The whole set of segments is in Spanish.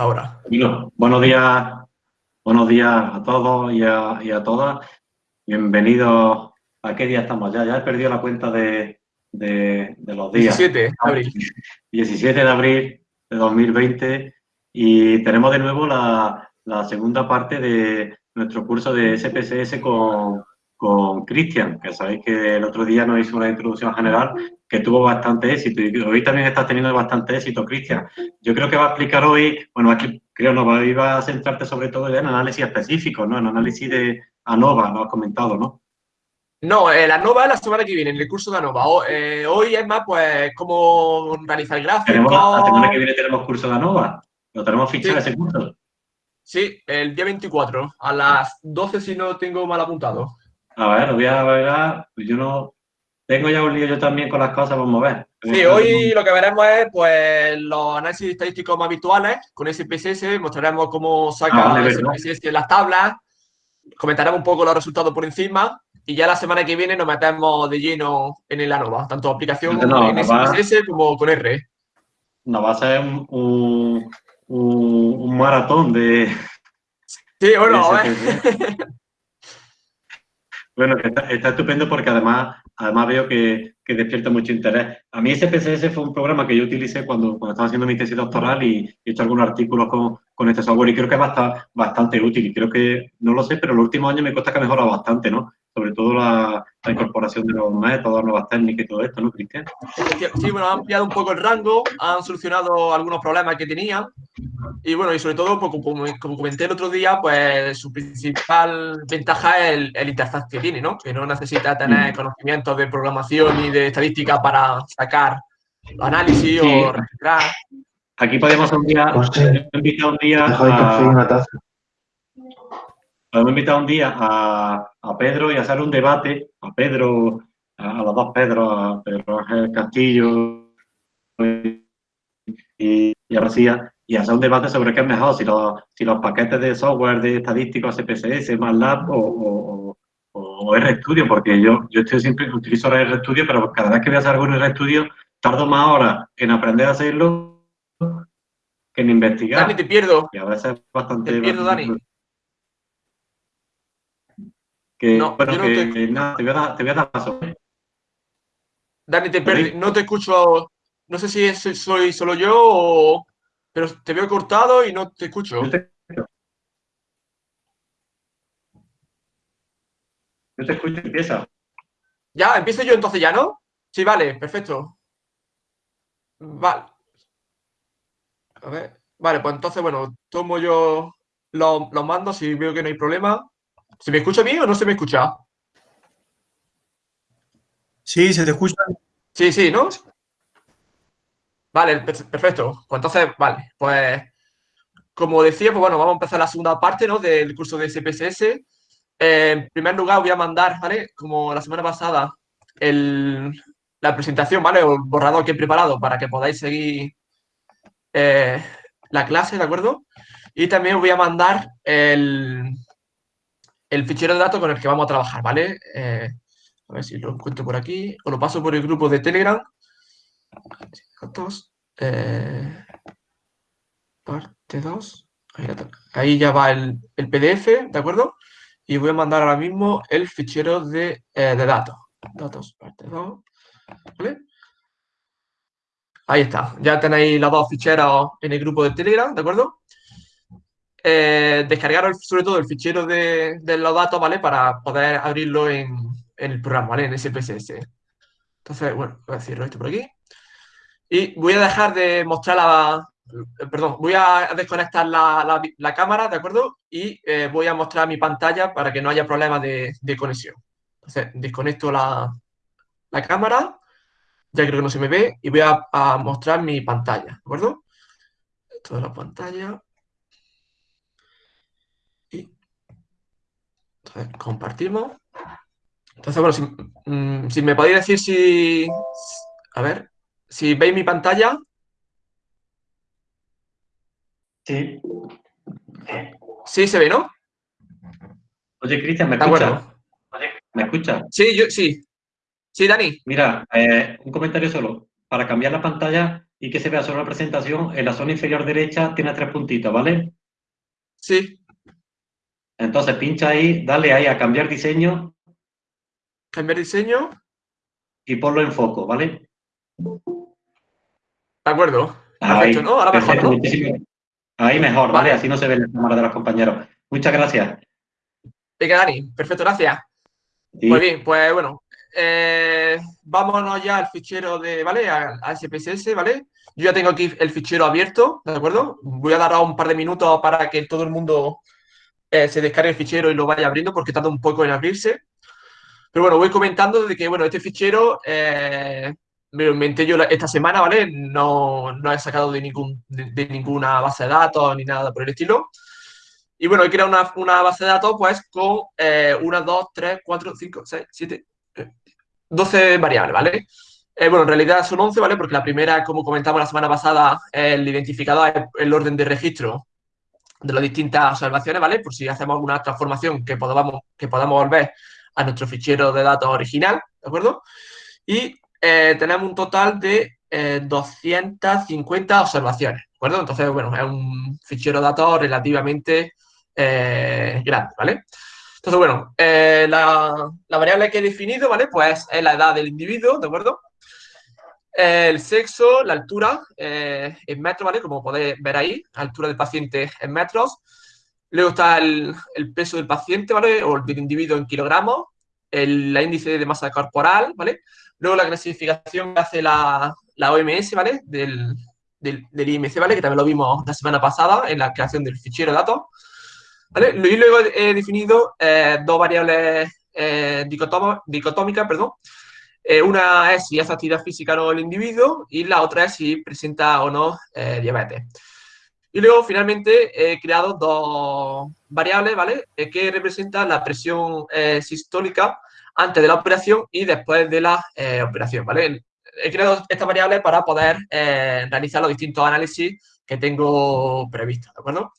ahora. buenos días, buenos días a todos y a, todas. Bienvenidos. ¿A qué día estamos ya? Ya he perdido la cuenta de, los días. 17 de abril. 17 de abril de 2020 y tenemos de nuevo la, segunda parte de nuestro curso de SPSS con, con Cristian, que sabéis que el otro día nos hizo una introducción general que tuvo bastante éxito y hoy también está teniendo bastante éxito, Cristian. Yo creo que va a explicar hoy, bueno, aquí creo no va, a centrarte sobre todo en análisis específico, ¿no? En análisis de ANOVA, lo has comentado, ¿no? No, eh, la ANOVA es la semana que viene, en el curso de ANOVA. Eh, hoy es más, pues, cómo realizar gráficos. La semana que viene tenemos curso de ANOVA. ¿Lo tenemos fichado ese curso? Sí, el día 24, a las 12 si no tengo mal apuntado. A ver, lo voy a ver, pues yo no... Tengo ya un lío yo también con las cosas, vamos a ver. Sí, hoy lo que veremos es pues los análisis estadísticos más habituales con SPSS, mostraremos cómo saca ah, SPSS las tablas, comentaremos un poco los resultados por encima y ya la semana que viene nos metemos de lleno en el ANOVA, tanto aplicación en SPSS como con R. Nos va a ser un, un, maratón de... Sí, bueno, a ver. Bueno, está, estupendo porque además, además veo que, que, despierta mucho interés. A mí SPSS fue un programa que yo utilicé cuando, cuando estaba haciendo mi tesis doctoral y he hecho algunos artículos con, con este software y creo que es bastante, bastante útil. Y creo que, no lo sé, pero en los últimos años me cuesta que ha mejorado bastante, ¿no? Sobre todo la, incorporación de los métodos, nuevas técnicas y todo esto, ¿no, Cristian? Sí, bueno, han ampliado un poco el rango, han solucionado algunos problemas que tenían y bueno, y sobre todo, pues, como, como, comenté el otro día, pues su principal ventaja es el, interfaz que tiene, ¿no? Que no necesita tener mm. conocimientos de programación y de estadística para sacar análisis o registrar. Aquí podemos un día, un día hemos invitado un día a, a, Pedro y a hacer un debate, a Pedro, a, los dos Pedro, a Pedro Ángel Castillo y, y a García, y hacer un debate sobre qué es mejor, si los, si los paquetes de software de estadísticos SPSS, MATLAB o, o, o, RStudio, porque yo, yo estoy siempre utilizo RStudio, pero cada vez que voy a hacer algo en RStudio, tardo más horas en aprender a hacerlo que en investigar. Dani, te pierdo. Y a veces bastante... Te pierdo, Dani. Que, no, bueno, no que, te... nada, te, voy a dar, te voy a dar paso. Dani, te perdí, no te escucho, no sé si soy solo yo o... Pero te veo cortado y no te escucho. Yo te, yo te escucho, empieza. Ya, empiezo yo entonces ya, ¿no? Sí, vale, perfecto. Vale. A ver. Vale, pues entonces, bueno, tomo yo los, los mandos y veo que no hay problema. ¿Se me escucha bien o no se me escucha? Sí, se te escucha. Sí, sí, ¿no? Vale, perfecto. Pues entonces, vale, pues como decía, pues bueno, vamos a empezar la segunda parte ¿no? del curso de SPSS. Eh, en primer lugar, voy a mandar, ¿vale? Como la semana pasada, la presentación, ¿vale? O el borrador que he preparado para que podáis seguir eh, la clase, ¿de acuerdo? Y también voy a mandar el, el fichero de datos con el que vamos a trabajar, ¿vale? Eh, a ver si lo encuentro por aquí. O lo paso por el grupo de Telegram. Datos. Eh, parte 2. Ahí, ya va el, PDF, ¿de acuerdo? Y voy a mandar ahora mismo el fichero de, eh, datos. Datos, parte 2. ¿Vale? Ahí está. Ya tenéis los dos ficheros en el grupo de Telegram, ¿de acuerdo? Eh, descargar sobre todo el fichero de, los datos, ¿vale? Para poder abrirlo en, el programa, ¿vale? En SPSS. Entonces, bueno, voy a cierro esto por aquí. Y voy a dejar de mostrar la... Perdón, voy a desconectar la, cámara, ¿de acuerdo? Y eh, voy a mostrar mi pantalla para que no haya problemas de, conexión. Entonces, desconecto la, cámara, ya creo que no se me ve, y voy a, a mostrar mi pantalla, ¿de acuerdo? Toda la pantalla. Entonces, compartimos. Entonces, bueno, si, mm, me podéis decir si... A ver, si veis mi pantalla. Sí. Sí, se ve, ¿no? Oye, Cristian, ¿me escuchas? ¿Me escuchas? Sí, yo sí. Sí, Dani. Mira, eh, un comentario solo. Para cambiar la pantalla, y que se vea solo la presentación, en la zona inferior derecha tiene tres puntitos, ¿vale? Sí. Entonces pincha ahí, dale ahí a cambiar diseño. Cambiar diseño. Y ponlo en foco, ¿vale? De acuerdo. Perfecto, ¿no? Ahora mejor, ¿no? Ahí mejor, ¿vale? Así no se ve la cámara de los compañeros. Muchas gracias. Venga, Dani. Perfecto, gracias. Muy bien, pues bueno, eh, vámonos ya al fichero de, ¿vale? A, SPSS, ¿vale? Yo ya tengo aquí el fichero abierto, ¿de acuerdo? Voy a dar un par de minutos para que todo el mundo eh, se descargue el fichero y lo vaya abriendo porque tarda un poco en abrirse. Pero bueno, voy comentando de que, bueno, este fichero eh, me lo inventé yo esta semana, ¿vale? No, no he sacado de, ningún, de, ninguna base de datos ni nada por el estilo. Y bueno, he creado una, una base de datos pues con eh, 1, 2, 3, 4, 5, 6, 7, 12 variables, ¿vale? Eh, bueno, en realidad son 11, ¿vale? Porque la primera, como comentamos la semana pasada, el identificador es el orden de registro de las distintas observaciones, ¿vale? Por si hacemos alguna transformación que podamos, que podamos volver a nuestro fichero de datos original, ¿de acuerdo? Y eh, tenemos un total de 250 eh, observaciones, ¿de acuerdo? Entonces, bueno, es un fichero de datos relativamente grande, ¿vale? Entonces, bueno, eh, la, variable que he definido, ¿vale? Pues es la edad del individuo, ¿de acuerdo? El sexo, la altura eh, en metros, ¿vale? Como podéis ver ahí, altura del paciente en metros. Luego está el, peso del paciente, ¿vale? O del individuo en kilogramos. El, índice de masa corporal, ¿vale? Luego la clasificación que hace la, OMS, ¿vale? Del, del, IMC, ¿vale? Que también lo vimos la semana pasada en la creación del fichero de datos. Y luego he definido eh, dos variables eh, dicotómicas, perdón. Eh, una es si hace actividad física o no el individuo y la otra es si presenta o no diabetes. Y luego, finalmente, he creado dos variables, ¿vale? que representan la presión sistólica antes de la operación y después de la operación, ¿vale? He creado estas variables para poder realizar los distintos análisis que tengo previstos, ¿de acuerdo?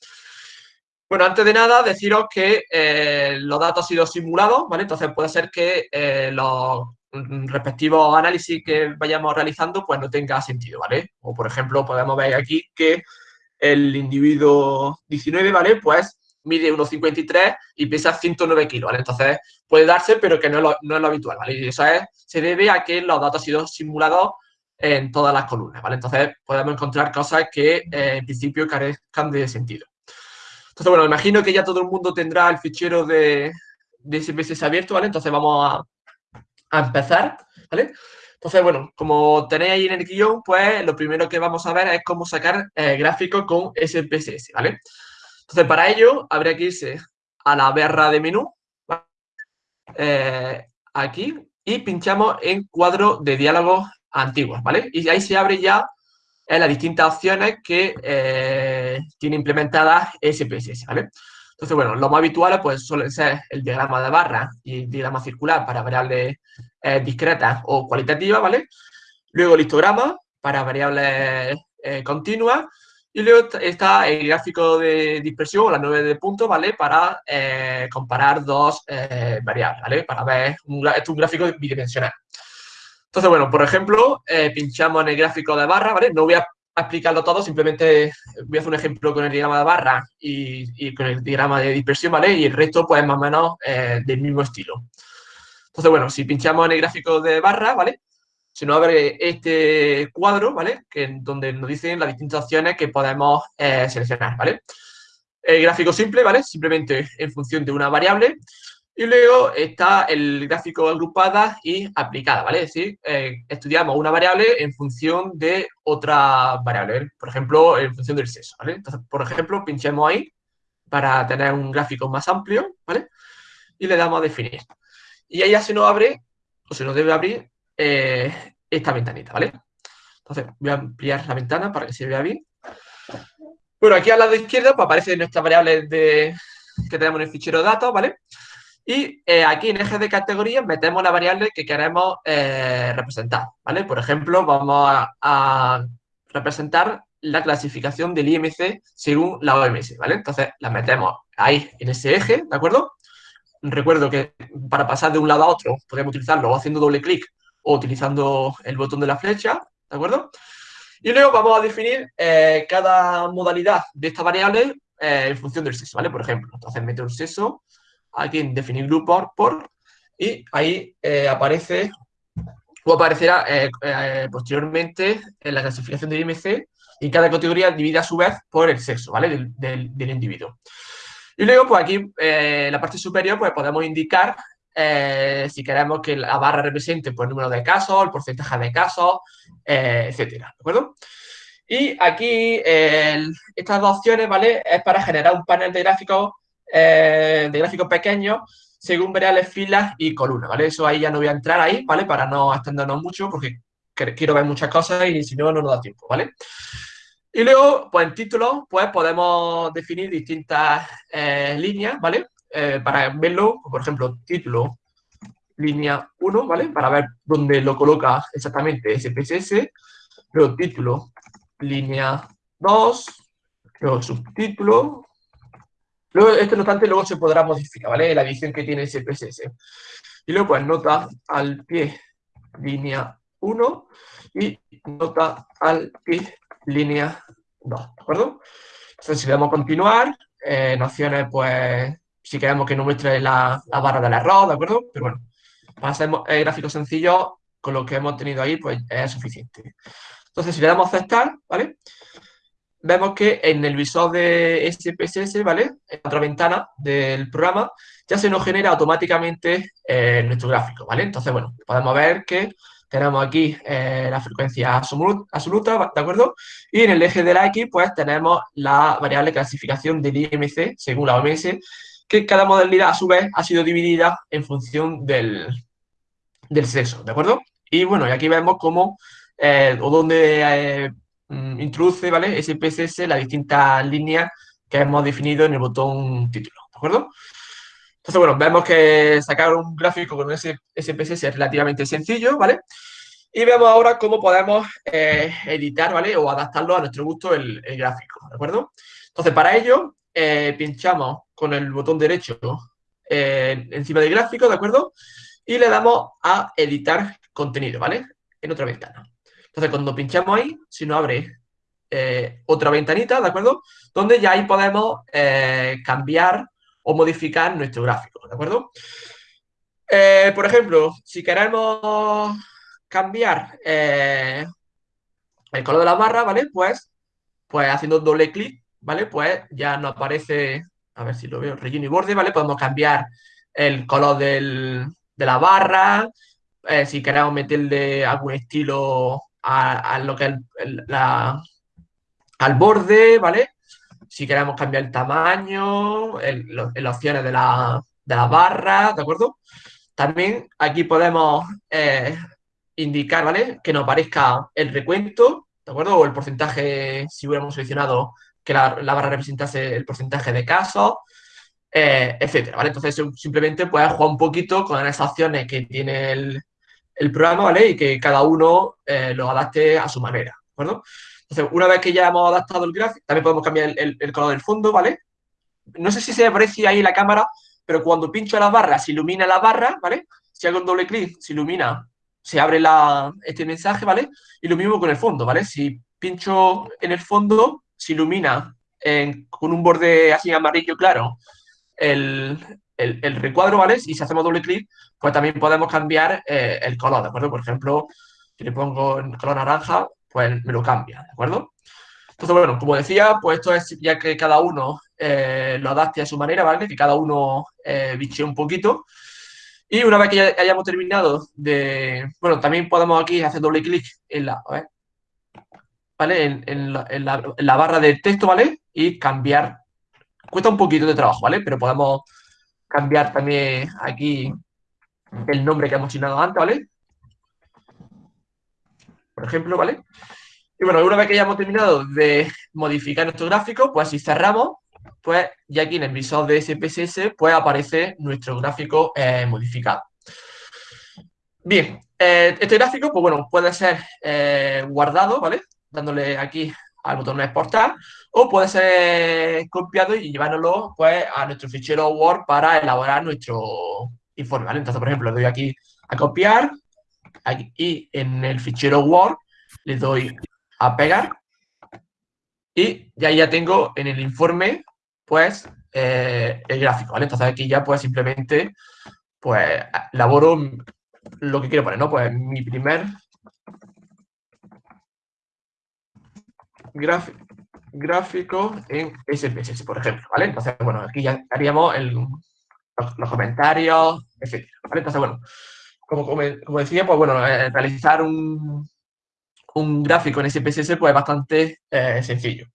Bueno, antes de nada, deciros que eh, los datos han sido simulados, ¿vale? Entonces puede ser que eh, los respectivos análisis que vayamos realizando pues no tenga sentido, ¿vale? O por ejemplo, podemos ver aquí que el individuo 19, ¿vale? Pues mide 1,53 y pesa 109 kilos, ¿vale? Entonces puede darse, pero que no es lo, habitual, ¿vale? Y eso es, se debe a que los datos han sido simulados en todas las columnas, ¿vale? Entonces podemos encontrar cosas que eh, en principio carezcan de sentido. Entonces, bueno, imagino que ya todo el mundo tendrá el fichero de, de SPSS abierto, ¿vale? Entonces vamos a, empezar, ¿vale? Entonces, bueno, como tenéis ahí en el guion, pues lo primero que vamos a ver es cómo sacar eh, gráficos con SPSS, ¿vale? Entonces, para ello, habría que irse a la barra de menú, eh, aquí, y pinchamos en cuadro de diálogos antiguos, ¿vale? Y ahí se abre ya en las distintas opciones que eh, tiene implementadas SPSS, ¿vale? Entonces, bueno, lo más habitual pues suelen ser el diagrama de barra y el diagrama circular para variables eh, discretas o cualitativas, ¿vale? Luego el histograma para variables eh, continuas y luego está el gráfico de dispersión, o la 9 de puntos, ¿vale? Para comparar dos variables, ¿vale? Para ver, esto es un gráfico bidimensional. Entonces, bueno, por ejemplo, eh, pinchamos en el gráfico de barra, ¿vale? No voy a explicarlo todo, simplemente voy a hacer un ejemplo con el diagrama de barra y, con el diagrama de dispersión, ¿vale? Y el resto, pues, más o menos eh, del mismo estilo. Entonces, bueno, si pinchamos en el gráfico de barra, ¿vale? Se nos abre este cuadro, ¿vale? Que, donde nos dicen las distintas opciones que podemos eh, seleccionar, ¿vale? El gráfico simple, ¿vale? Simplemente en función de una variable. Y luego está el gráfico agrupada y aplicada, ¿vale? Es decir, eh, estudiamos una variable en función de otra variable, por ejemplo, en función del sexo, ¿vale? Entonces, por ejemplo, pinchemos ahí para tener un gráfico más amplio, ¿vale? Y le damos a definir. Y ahí ya se nos abre, o se nos debe abrir, eh, esta ventanita, ¿vale? Entonces, voy a ampliar la ventana para que se vea bien. Bueno, aquí al lado izquierdo pues, aparecen nuestras variables de, que tenemos en el fichero de datos, ¿vale? Y eh, aquí en eje de categorías metemos la variable que queremos eh, representar, ¿vale? Por ejemplo, vamos a, representar la clasificación del IMC según la OMS, ¿vale? Entonces, la metemos ahí en ese eje, ¿de acuerdo? Recuerdo que para pasar de un lado a otro podemos utilizarlo haciendo doble clic o utilizando el botón de la flecha, ¿de acuerdo? Y luego vamos a definir eh, cada modalidad de esta variable en función del sexo, ¿vale? Por ejemplo, entonces meto un sexo, aquí en definir grupo por, y ahí eh, aparece o aparecerá posteriormente en la clasificación del IMC y cada categoría divide a su vez por el sexo, ¿vale? Del, del, individuo. Y luego, pues aquí, en la parte superior, pues podemos indicar si queremos que la barra represente pues, el número de casos, el porcentaje de casos, eh, etcétera, ¿de acuerdo? Y aquí estas dos opciones, ¿vale? Es para generar un panel de gráficos, eh, de gráficos pequeños según variables, filas y columnas, ¿vale? Eso ahí ya no voy a entrar ahí, ¿vale? Para no extendernos mucho porque quiero ver muchas cosas y si no, no nos da tiempo, ¿vale? Y luego, pues en título, pues podemos definir distintas eh, líneas, ¿vale? para verlo, por ejemplo, título línea 1, ¿vale? Para ver dónde lo coloca exactamente SPSS. Luego título, línea 2. Luego subtítulo. Luego, este notante luego se podrá modificar, ¿vale? La edición que tiene SPSS. Y luego, pues, nota al pie, línea 1. Y nota al pie, línea 2, ¿de acuerdo? Entonces, si le damos continuar, eh, nociones, pues, si queremos que no muestre la, la barra del error, ¿de acuerdo? Pero bueno, para hacer eh, gráficos sencillos, con lo que hemos tenido ahí, pues es suficiente. Entonces, si le damos a aceptar, ¿vale? Vemos que en el visor de SPSS, ¿vale? En otra ventana del programa, ya se nos genera automáticamente eh, nuestro gráfico, ¿vale? Entonces, bueno, podemos ver que tenemos aquí eh, la frecuencia absoluta, ¿de acuerdo? Y en el eje de la X, pues tenemos la variable clasificación del IMC, según la OMS, que cada modalidad a su vez ha sido dividida en función del, del sexo, ¿de acuerdo? Y bueno, y aquí vemos cómo eh, o dónde introduce, ¿vale? SPSS las distintas líneas que hemos definido en el botón título, ¿de acuerdo? Entonces, bueno, vemos que sacar un gráfico con ese SPSS es relativamente sencillo, ¿vale? Y vemos ahora cómo podemos eh, editar, ¿vale? O adaptarlo a nuestro gusto el, el, gráfico, ¿de acuerdo? Entonces, para ello, pinchamos con el botón derecho encima del gráfico, ¿de acuerdo? y le damos a editar contenido, ¿vale? En otra ventana. Entonces, cuando pinchamos ahí, si nos abre eh, otra ventanita, ¿de acuerdo? Donde ya ahí podemos eh, cambiar o modificar nuestro gráfico, ¿de acuerdo? Eh, por ejemplo, si queremos cambiar el color de la barra, ¿vale? Pues, pues haciendo doble clic, ¿vale? Pues ya nos aparece, a ver si lo veo, relleno y borde, ¿vale? Podemos cambiar el color del, de la barra, si queremos meterle algún estilo a, lo que la, al borde, ¿vale? Si queremos cambiar el tamaño, las opciones de la, de la, barra, ¿de acuerdo? También aquí podemos eh, indicar, ¿vale? Que nos aparezca el recuento, ¿de acuerdo? O el porcentaje, si hubiéramos seleccionado que la, la barra representase el porcentaje de casos, eh, etcétera, ¿vale? Entonces simplemente puedes jugar un poquito con esas opciones que tiene el, programa, ¿vale? Y que cada uno eh, lo adapte a su manera, ¿de? Entonces, una vez que ya hemos adaptado el gráfico, también podemos cambiar el, color del fondo, ¿vale? No sé si se aprecia ahí la cámara, pero cuando pincho la barra, se ilumina la barra, ¿vale? Si hago un doble clic, se ilumina, se abre este mensaje, ¿vale? Y lo mismo con el fondo, ¿vale? Si pincho en el fondo, se ilumina con un borde así amarillo claro el, recuadro, ¿vale? Y si hacemos doble clic, pues también podemos cambiar eh, el color, ¿de acuerdo? Por ejemplo, si le pongo en color naranja, pues me lo cambia, ¿de acuerdo? Entonces, bueno, como decía, pues esto es ya que cada uno eh, lo adapte a su manera, ¿vale? Que cada uno eh, biche un poquito. Y una vez que ya hayamos terminado de... Bueno, también podemos aquí hacer doble clic en la... ¿Vale? En, la, en, la, barra de texto, ¿vale? Y cambiar Cuesta un poquito de trabajo, ¿vale? Pero podemos cambiar también aquí el nombre que hemos asignado antes, ¿vale? Por ejemplo, ¿vale? Y bueno, una vez que ya hemos terminado de modificar nuestro gráfico, pues si cerramos, pues ya aquí en el visor de SPSS, pues aparece nuestro gráfico eh, modificado. Bien, eh, este gráfico, pues bueno, puede ser eh, guardado, ¿vale? Dándole aquí al botón exportar o puede ser copiado y llevárnoslo pues, a nuestro fichero Word para elaborar nuestro informe. Entonces, por ejemplo, le doy aquí a copiar y en el fichero Word le doy a pegar y ya ya tengo en el informe, pues, eh, el gráfico. Entonces aquí ya pues simplemente, pues, elaboro lo que quiero poner, ¿no? Pues mi primer gráfico en SPSS, por ejemplo, ¿vale? Entonces, bueno, aquí ya haríamos los, comentarios, etc. ¿vale? Entonces, bueno, como, como, decía, pues bueno, eh, realizar un, un, gráfico en SPSS pues es bastante eh, sencillo.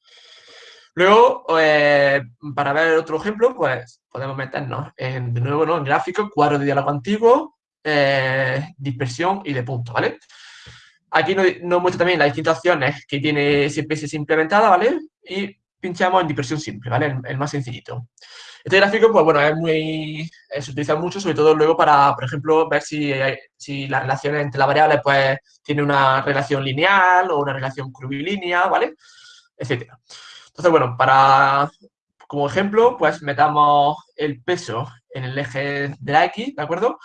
Luego, eh, para ver otro ejemplo, pues podemos meternos en, de nuevo ¿no? en gráfico, cuadro de diálogo antiguo, dispersión y de punto, ¿vale? Aquí nos, muestra también las distintas opciones que tiene SPSS implementada, ¿vale? Y pinchamos en dispersión simple, ¿vale? El, más sencillito. Este gráfico, pues bueno, es muy, eh, se utiliza mucho, sobre todo luego para, por ejemplo, ver si, si las relaciones entre las variables, pues, tiene una relación lineal o una relación curvilínea, ¿vale? Etcétera. Entonces, bueno, para, como ejemplo, pues metamos el peso en el eje de la X, ¿de acuerdo?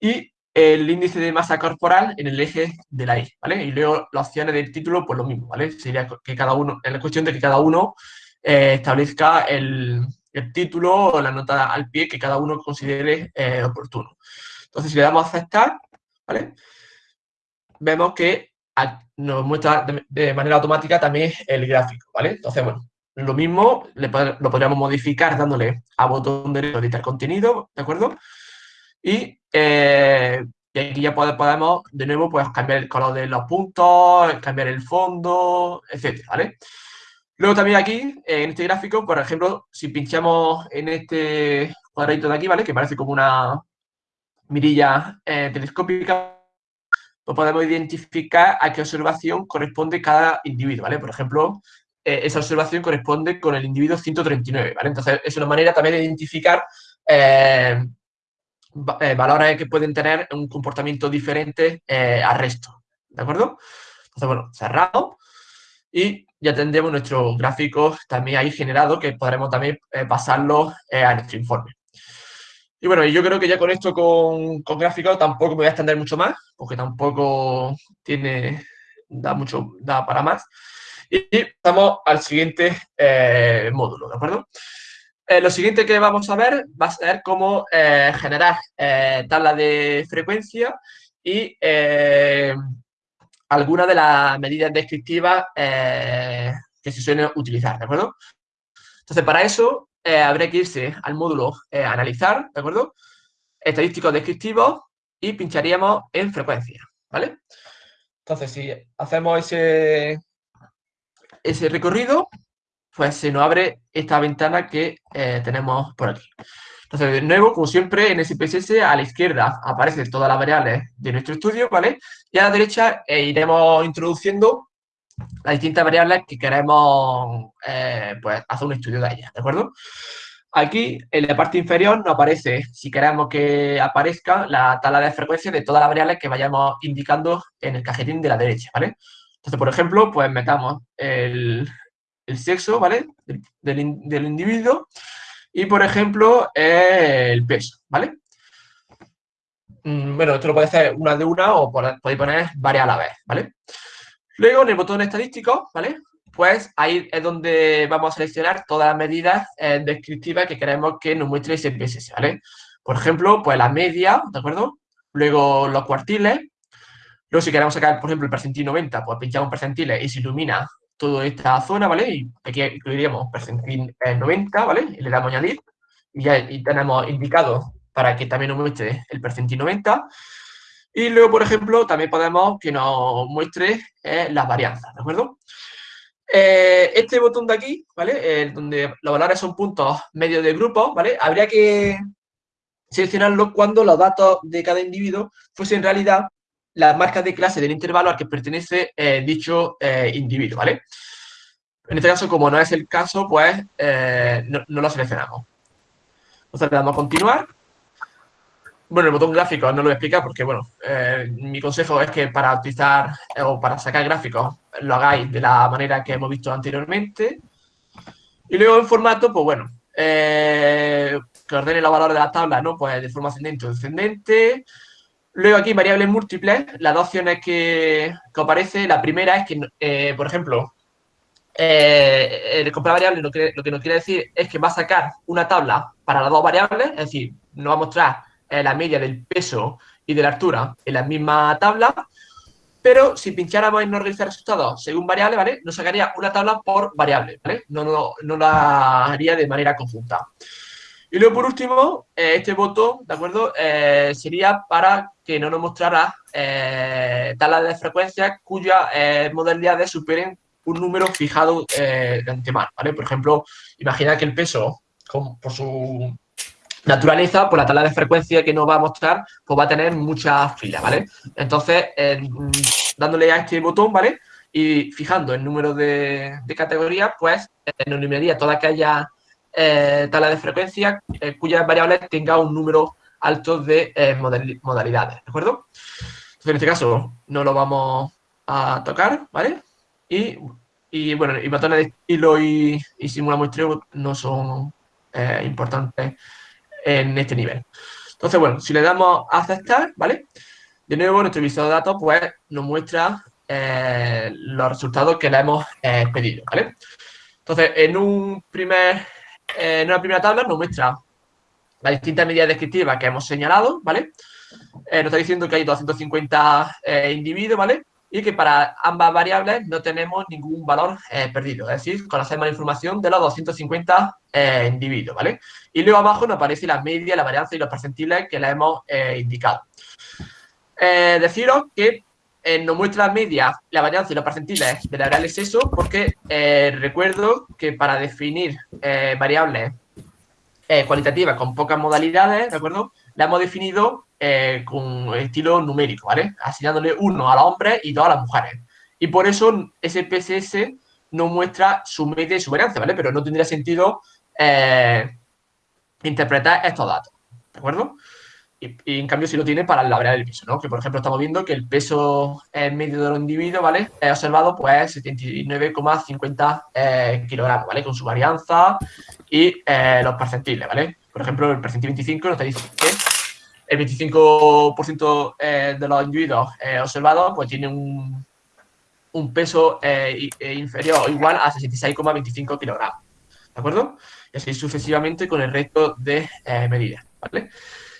Y el índice de masa corporal en el eje de la Y, ¿vale? Y luego las opciones del título, pues lo mismo, ¿vale? Sería que cada uno, es la cuestión de que cada uno eh, establezca el, título o la nota al pie que cada uno considere eh, oportuno. Entonces, si le damos a aceptar, ¿vale? Vemos que nos muestra de, manera automática también el gráfico, ¿vale? Entonces, bueno, lo mismo lo podríamos modificar dándole a botón derecho editar contenido, ¿de acuerdo? Eh, y, aquí ya podemos, de nuevo, pues cambiar el color de los puntos, cambiar el fondo, etcétera, ¿vale? Luego también aquí, en este gráfico, por ejemplo, si pinchamos en este cuadradito de aquí, ¿vale? Que parece como una mirilla eh, telescópica, pues podemos identificar a qué observación corresponde cada individuo, ¿vale? Por ejemplo, eh, esa observación corresponde con el individuo 139, ¿vale? Entonces, es una manera también de identificar eh, valores que pueden tener un comportamiento diferente eh, al resto, ¿de acuerdo? Entonces, bueno, cerrado y ya tendremos nuestro gráfico también ahí generado que podremos también eh, pasarlo a nuestro informe. Y bueno, yo creo que ya con esto, con, con gráficos, tampoco me voy a extender mucho más, porque tampoco tiene, da mucho, da para más. Y, pasamos al siguiente módulo, ¿de acuerdo? Eh, lo siguiente que vamos a ver va a ser cómo eh, generar eh, tablas de frecuencia y algunas de las medidas descriptivas que se suelen utilizar, ¿de acuerdo? Entonces, para eso habría que irse al módulo analizar, ¿de acuerdo? Estadísticos descriptivos y pincharíamos en frecuencia, ¿vale? Entonces, si hacemos ese, ese recorrido, pues se nos abre esta ventana que eh, tenemos por aquí. Entonces, de nuevo, como siempre, en SPSS a la izquierda aparecen todas las variables de nuestro estudio, ¿vale? Y a la derecha eh, iremos introduciendo las distintas variables que queremos eh, pues, hacer un estudio de ellas, ¿de acuerdo? Aquí, en la parte inferior, nos aparece, si queremos que aparezca, la tabla de frecuencia de todas las variables que vayamos indicando en el cajetín de la derecha, ¿vale? Entonces, por ejemplo, pues metamos el, el sexo, ¿vale? Del, individuo. Y, por ejemplo, el peso, ¿vale? Mm, bueno, esto lo puede hacer una de una o podéis poner varias a la vez, ¿vale? Luego, en el botón estadístico, ¿vale? Pues ahí es donde vamos a seleccionar todas las medidas eh, descriptivas que queremos que nos muestre ese PSS, ¿vale? Por ejemplo, pues la media, ¿de acuerdo? Luego los cuartiles. Luego, si queremos sacar, por ejemplo, el percentil 90, pues pinchamos percentiles y se ilumina toda esta zona, ¿vale? Y aquí incluiríamos percentil 90, ¿vale? Y le damos añadir. Y ya tenemos indicado para que también nos muestre el percentil 90. Y luego, por ejemplo, también podemos que nos muestre eh, las varianzas, ¿de acuerdo? Eh, este botón de aquí, ¿vale? donde los valores son puntos medios de grupo, ¿vale? Habría que seleccionarlo cuando los datos de cada individuo fuesen en realidad las marcas de clase del intervalo al que pertenece eh, dicho eh, individuo, ¿vale? En este caso, como no es el caso, pues eh, no, lo seleccionamos. Entonces le damos a continuar. Bueno, el botón gráfico no lo voy a explicar porque, bueno, mi consejo es que para utilizar o para sacar gráficos lo hagáis de la manera que hemos visto anteriormente. Y luego en formato, pues bueno, que ordene los valores de la tabla, ¿no? Pues de forma ascendente o descendente. Luego aquí variables múltiples, las dos opciones que, que aparece, la primera es que, eh, por ejemplo, eh, el comprar variables lo que, lo que nos quiere decir es que va a sacar una tabla para las dos variables, es decir, nos va a mostrar eh, la media del peso y de la altura en la misma tabla, pero si pincháramos en no realizar resultados según variable, ¿vale? Nos sacaría una tabla por variable, ¿vale? No, no, no la haría de manera conjunta. Y luego, por último, eh, este botón, ¿de acuerdo? Eh, sería para que no nos mostrara eh, tablas de frecuencia cuyas modalidades superen un número fijado de antemano, ¿vale? Por ejemplo, imagina que el peso, por su naturaleza, por la tabla de frecuencia que nos va a mostrar, pues va a tener muchas filas, ¿vale? Entonces, dándole a este botón, ¿vale? Y fijando el número de, de categorías, pues nos eliminaría toda aquella eh, tabla de frecuencia eh, cuyas variables tenga un número alto de eh, modalidades, ¿de acuerdo? Entonces, en este caso, no lo vamos a tocar, ¿vale? Y, y bueno, y botones de estilo y, y simula muestreo no son eh, importantes en este nivel. Entonces, bueno, si le damos a aceptar, ¿vale? De nuevo, nuestro visor de datos, pues, nos muestra los resultados que le hemos pedido, ¿vale? Entonces, en un primer eh, en una primera tabla nos muestra las distintas medidas descriptivas que hemos señalado, ¿vale? Eh, nos está diciendo que hay 250 eh, individuos, ¿vale? Y que para ambas variables no tenemos ningún valor perdido, es decir, conocemos la información de los 250 individuos, ¿vale? Y luego abajo nos aparece la media, la varianza y los percentiles que le hemos indicado. deciros que nos muestra la media, la varianza y los percentiles de la variable sexo porque eh, recuerdo que para definir eh, variables eh, cualitativas con pocas modalidades, ¿de acuerdo? La hemos definido con estilo numérico, ¿vale? Asignándole uno a los hombres y dos a las mujeres. Y por eso ese PSS no muestra su media y su varianza, ¿vale? Pero no tendría sentido interpretar estos datos, ¿de acuerdo? Y, en cambio si lo tiene para la variable del peso, ¿no? Que por ejemplo estamos viendo que el peso medio de los individuos, ¿vale? He observado pues 79,50 eh, kilogramos, ¿vale? Con su varianza y eh, los percentiles, ¿vale? Por ejemplo, el percentil 25 nos está que el 25% eh, de los individuos observados pues tiene un, un peso inferior o igual a 66,25 kilogramos, ¿de acuerdo? Y así sucesivamente con el resto de medidas, ¿vale?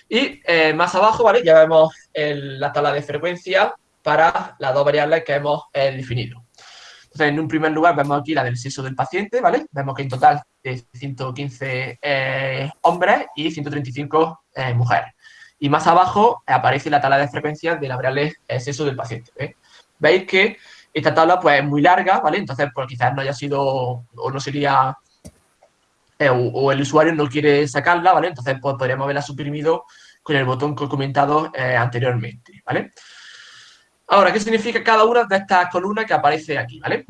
Y eh, más abajo, ¿vale? Ya vemos la tabla de frecuencia para las dos variables que hemos eh, definido. Entonces, en un primer lugar vemos aquí la del sexo del paciente, ¿vale? Vemos que en total es 115 eh, hombres y 135 mujeres. Y más abajo aparece la tabla de frecuencia de la variable sexo del paciente. Veis que esta tabla pues, es muy larga, ¿vale? Entonces, pues quizás no haya sido o no sería eh, o, el usuario no quiere sacarla, ¿vale? Entonces pues, podríamos haberla suprimido con el botón que he comentado eh, anteriormente, ¿vale? Ahora, ¿qué significa cada una de estas columnas que aparece aquí, ¿vale?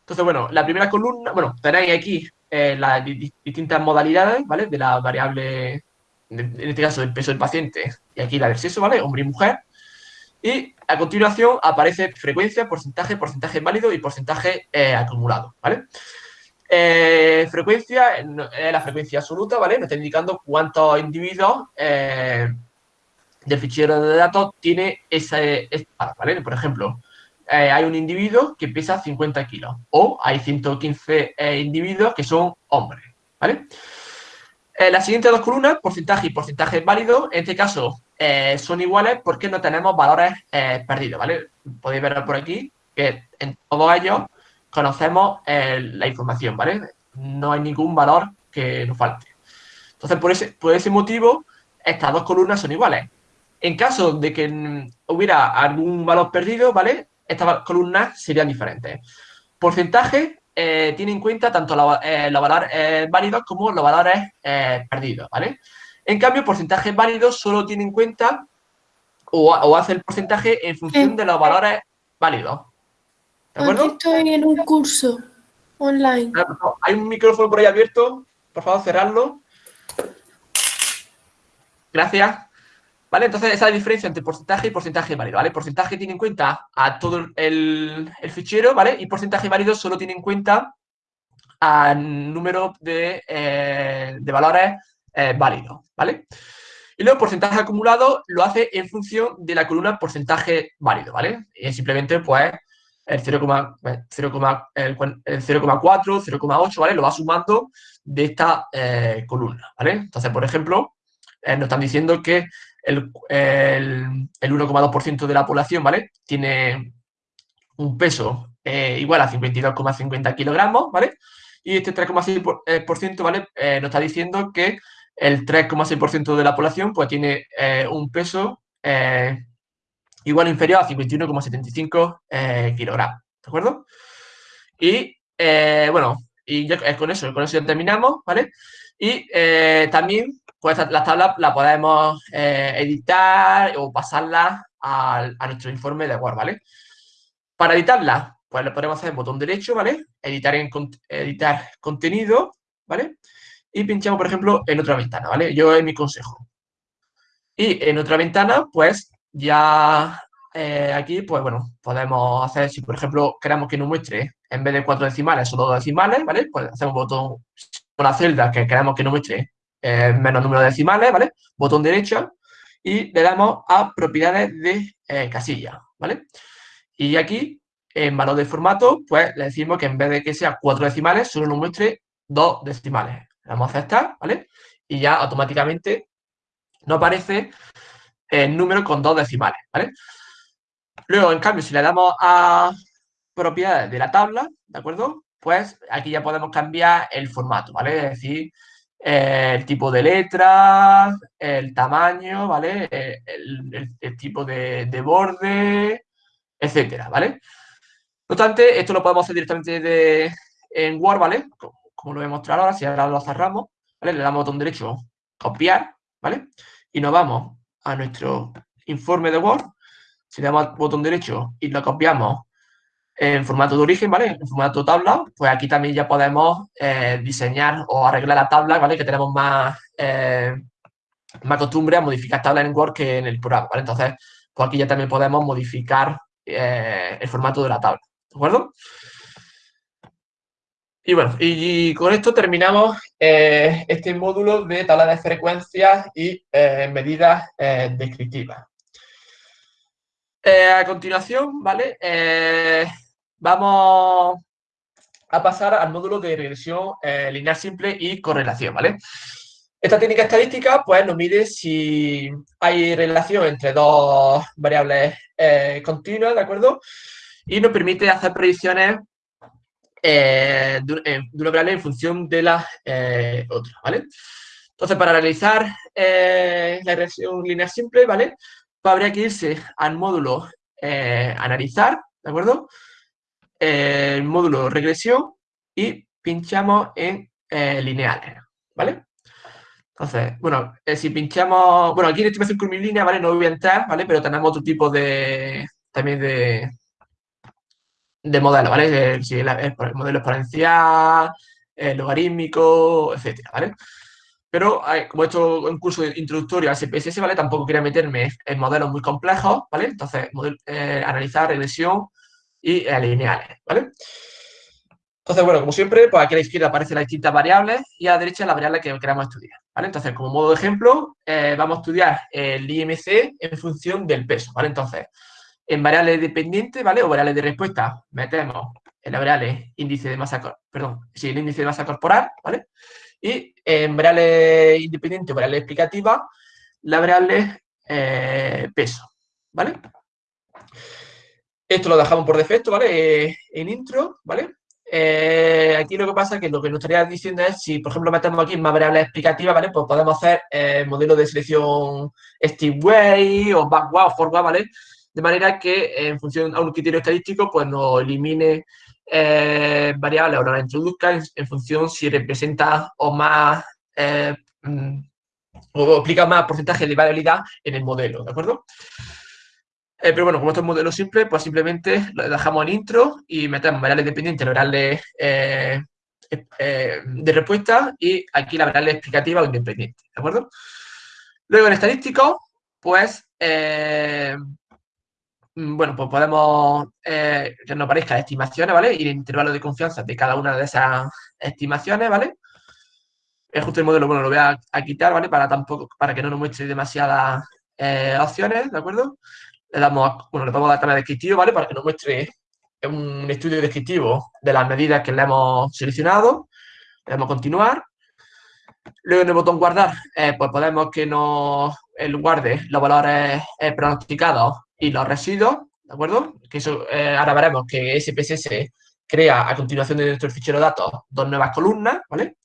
Entonces, bueno, la primera columna, bueno, tenéis aquí eh, las distintas modalidades, ¿vale? De la variable, en este caso, del peso del paciente, y aquí la del sexo, ¿vale? Hombre y mujer. Y a continuación aparece frecuencia, porcentaje, porcentaje válido y porcentaje acumulado, ¿vale? Eh, frecuencia es la frecuencia absoluta, ¿vale? Me está indicando cuántos individuos eh, del fichero de datos tiene ese, ¿vale? Por ejemplo, eh, hay un individuo que pesa 50 kilos o hay 115 individuos que son hombres, ¿vale? las siguientes dos columnas, porcentaje y porcentaje válido, en este caso son iguales porque no tenemos valores perdidos, ¿vale? Podéis ver por aquí que en todos ellos conocemos eh, la información, ¿vale? No hay ningún valor que nos falte. Entonces, por ese, por ese motivo, estas dos columnas son iguales. En caso de que hubiera algún valor perdido, ¿vale? Estas columnas serían diferentes. Porcentaje eh, tiene en cuenta tanto eh, los valores válidos como los valores perdidos, ¿vale? En cambio, porcentaje válido solo tiene en cuenta o, hace el porcentaje en función de los valores válidos. Aquí estoy en un curso online. Ah, hay un micrófono por ahí abierto. Por favor, cerrarlo. Gracias. ¿Vale? Entonces, esa es la diferencia entre porcentaje y porcentaje válido, ¿vale? Porcentaje tiene en cuenta a todo el, fichero, ¿vale? Y porcentaje válido solo tiene en cuenta al número de, eh, valores eh, válidos, ¿vale? Y luego el porcentaje acumulado lo hace en función de la columna porcentaje válido, ¿vale? Y simplemente, pues, el 0,4, el 0,8, ¿vale? Lo va sumando de esta eh, columna, ¿vale? Entonces, por ejemplo, eh, nos están diciendo que el, el, el 1,2% de la población, ¿vale? Tiene un peso eh, igual a 52,50 kilogramos, ¿vale? Y este 3,6%, ¿vale? nos está diciendo que el 3,6% de la población, pues tiene un peso igual o inferior a 51,75 eh, kilogramos, ¿de acuerdo? Y, eh, bueno, y ya, con eso, con eso ya terminamos, ¿vale? Y eh, también, pues las tablas las podemos editar o pasarlas a, nuestro informe de Word, ¿vale? Para editarlas, pues le podemos hacer botón derecho, ¿vale? Editar, en, editar contenido, ¿vale? Y pinchamos, por ejemplo, en otra ventana, ¿vale? Yo es mi consejo. Y en otra ventana, pues ya eh, aquí, pues bueno, podemos hacer, si por ejemplo queremos que nos muestre en vez de cuatro decimales, solo dos decimales, ¿vale? Pues hacemos botón la celda que queremos que nos muestre eh, menos número de decimales, ¿vale? Botón derecho y le damos a propiedades de eh, casilla, ¿vale? Y aquí, en valor de formato, pues le decimos que en vez de que sea cuatro decimales, solo nos muestre dos decimales. Le damos a aceptar, ¿vale? Y ya automáticamente nos aparece el número con dos decimales, ¿vale? Luego, en cambio, si le damos a propiedades de la tabla, ¿de acuerdo? Pues aquí ya podemos cambiar el formato, ¿vale? Es decir, el tipo de letra, el tamaño, ¿vale? El, tipo de, borde, etcétera, ¿vale? No obstante, esto lo podemos hacer directamente de, en Word, ¿vale? Como, lo voy a mostrar ahora, si ahora lo cerramos, ¿vale? Le damos botón derecho, copiar, ¿vale? Y nos vamos a nuestro informe de Word, si le damos botón derecho y lo copiamos en formato de origen, ¿vale? En formato tabla, pues aquí también ya podemos eh, diseñar o arreglar la tabla, ¿vale? Que tenemos más, eh, más costumbre a modificar tablas en Word que en el programa. Entonces, pues aquí ya también podemos modificar eh, el formato de la tabla, ¿de acuerdo? Y bueno, y, con esto terminamos eh, este módulo de tabla de frecuencias y eh, medidas eh, descriptivas. a continuación, ¿vale? vamos a pasar al módulo de regresión lineal simple y correlación, ¿vale? Esta técnica estadística, pues, nos mide si hay relación entre dos variables continuas, ¿de acuerdo? Y nos permite hacer predicciones eh, de, una variable en función de la eh, otra, ¿vale? Entonces, para realizar eh, la regresión lineal simple, ¿vale? Pues habría que irse al módulo analizar, ¿de acuerdo? El módulo regresión y pinchamos en lineales, ¿vale? Entonces, bueno, si pinchamos, bueno, aquí en estimación curvilínea, ¿vale? No voy a entrar, ¿vale? Pero tenemos otro tipo de, también de, de modelo, ¿vale? El, el modelo exponencial, logarítmico, etcétera, ¿vale? Pero como esto es un curso introductorio al CPSS, ¿vale? Tampoco quería meterme en modelos muy complejos, ¿vale? Entonces, eh, analizar regresión y eh, lineales, ¿vale? Entonces, bueno, como siempre, pues aquí a la izquierda aparecen las distintas variables y a la derecha la variable que queramos estudiar, ¿vale? Entonces, como modo de ejemplo, eh, vamos a estudiar el IMC en función del peso, ¿vale? Entonces, en variable dependiente, ¿vale? O variable de respuesta, metemos el variable índice de masa, perdón, sí, el índice de masa corporal, ¿vale? Y en variable independiente o variable explicativa, la variable eh, peso, ¿vale? Esto lo dejamos por defecto, ¿vale? Eh, en intro, ¿vale? Eh, aquí lo que pasa es que lo que nos estaría diciendo es, si por ejemplo metemos aquí más variables explicativas, ¿vale? Pues podemos hacer modelos de selección Steve Way o Backward o Forward, ¿vale? De manera que en función a un criterio estadístico, pues nos elimine eh, variables o nos la introduzca en, función si representa o más eh, mm, o aplica más porcentaje de variabilidad en el modelo, ¿de acuerdo? Eh, pero bueno, como esto es un modelo simple, pues simplemente lo dejamos en intro y metemos variables dependientes, variables de respuesta y aquí la variable explicativa o independiente, ¿de acuerdo? Luego en estadístico, pues bueno, pues podemos eh, que nos aparezcan estimaciones, ¿vale? Y el intervalo de confianza de cada una de esas estimaciones, ¿vale? el ajuste del modelo, bueno, lo voy a, quitar, ¿vale? Para tampoco, para que no nos muestre demasiadas eh, opciones, ¿de acuerdo? Le damos, bueno, le damos a la tabla descriptiva, ¿vale? Para que nos muestre un estudio descriptivo de las medidas que le hemos seleccionado. Le damos continuar. Luego en el botón guardar, eh, pues podemos que nos guarde los valores pronosticados y los residuos, ¿de acuerdo? Que eso, ahora veremos que SPSS crea a continuación de nuestro fichero de datos dos nuevas columnas, ¿vale?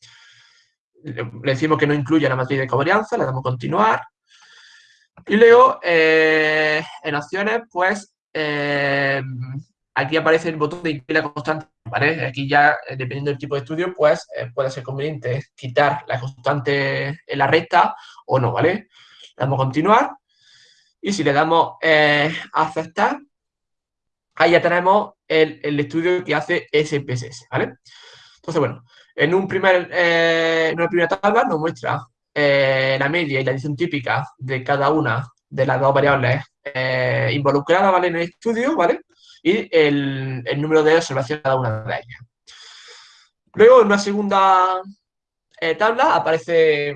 Le decimos que no incluya la matriz de covarianza, le damos continuar. Y luego, eh, en opciones, pues, eh, aquí aparece el botón de incluir la constante, ¿vale? Aquí ya, eh, dependiendo del tipo de estudio, pues, puede ser conveniente quitar la constante en la recta o no, ¿vale? Le damos continuar. Y si le damos a aceptar, ahí ya tenemos el, estudio que hace SPSS, ¿vale? Entonces, bueno, en, un primer, eh, en una primera tabla nos muestra eh, la media y la adición típica de cada una de las dos variables eh, involucradas, ¿vale? En el estudio, ¿vale? Y el, número de observaciones de cada una de ellas. Luego, en una segunda tabla aparece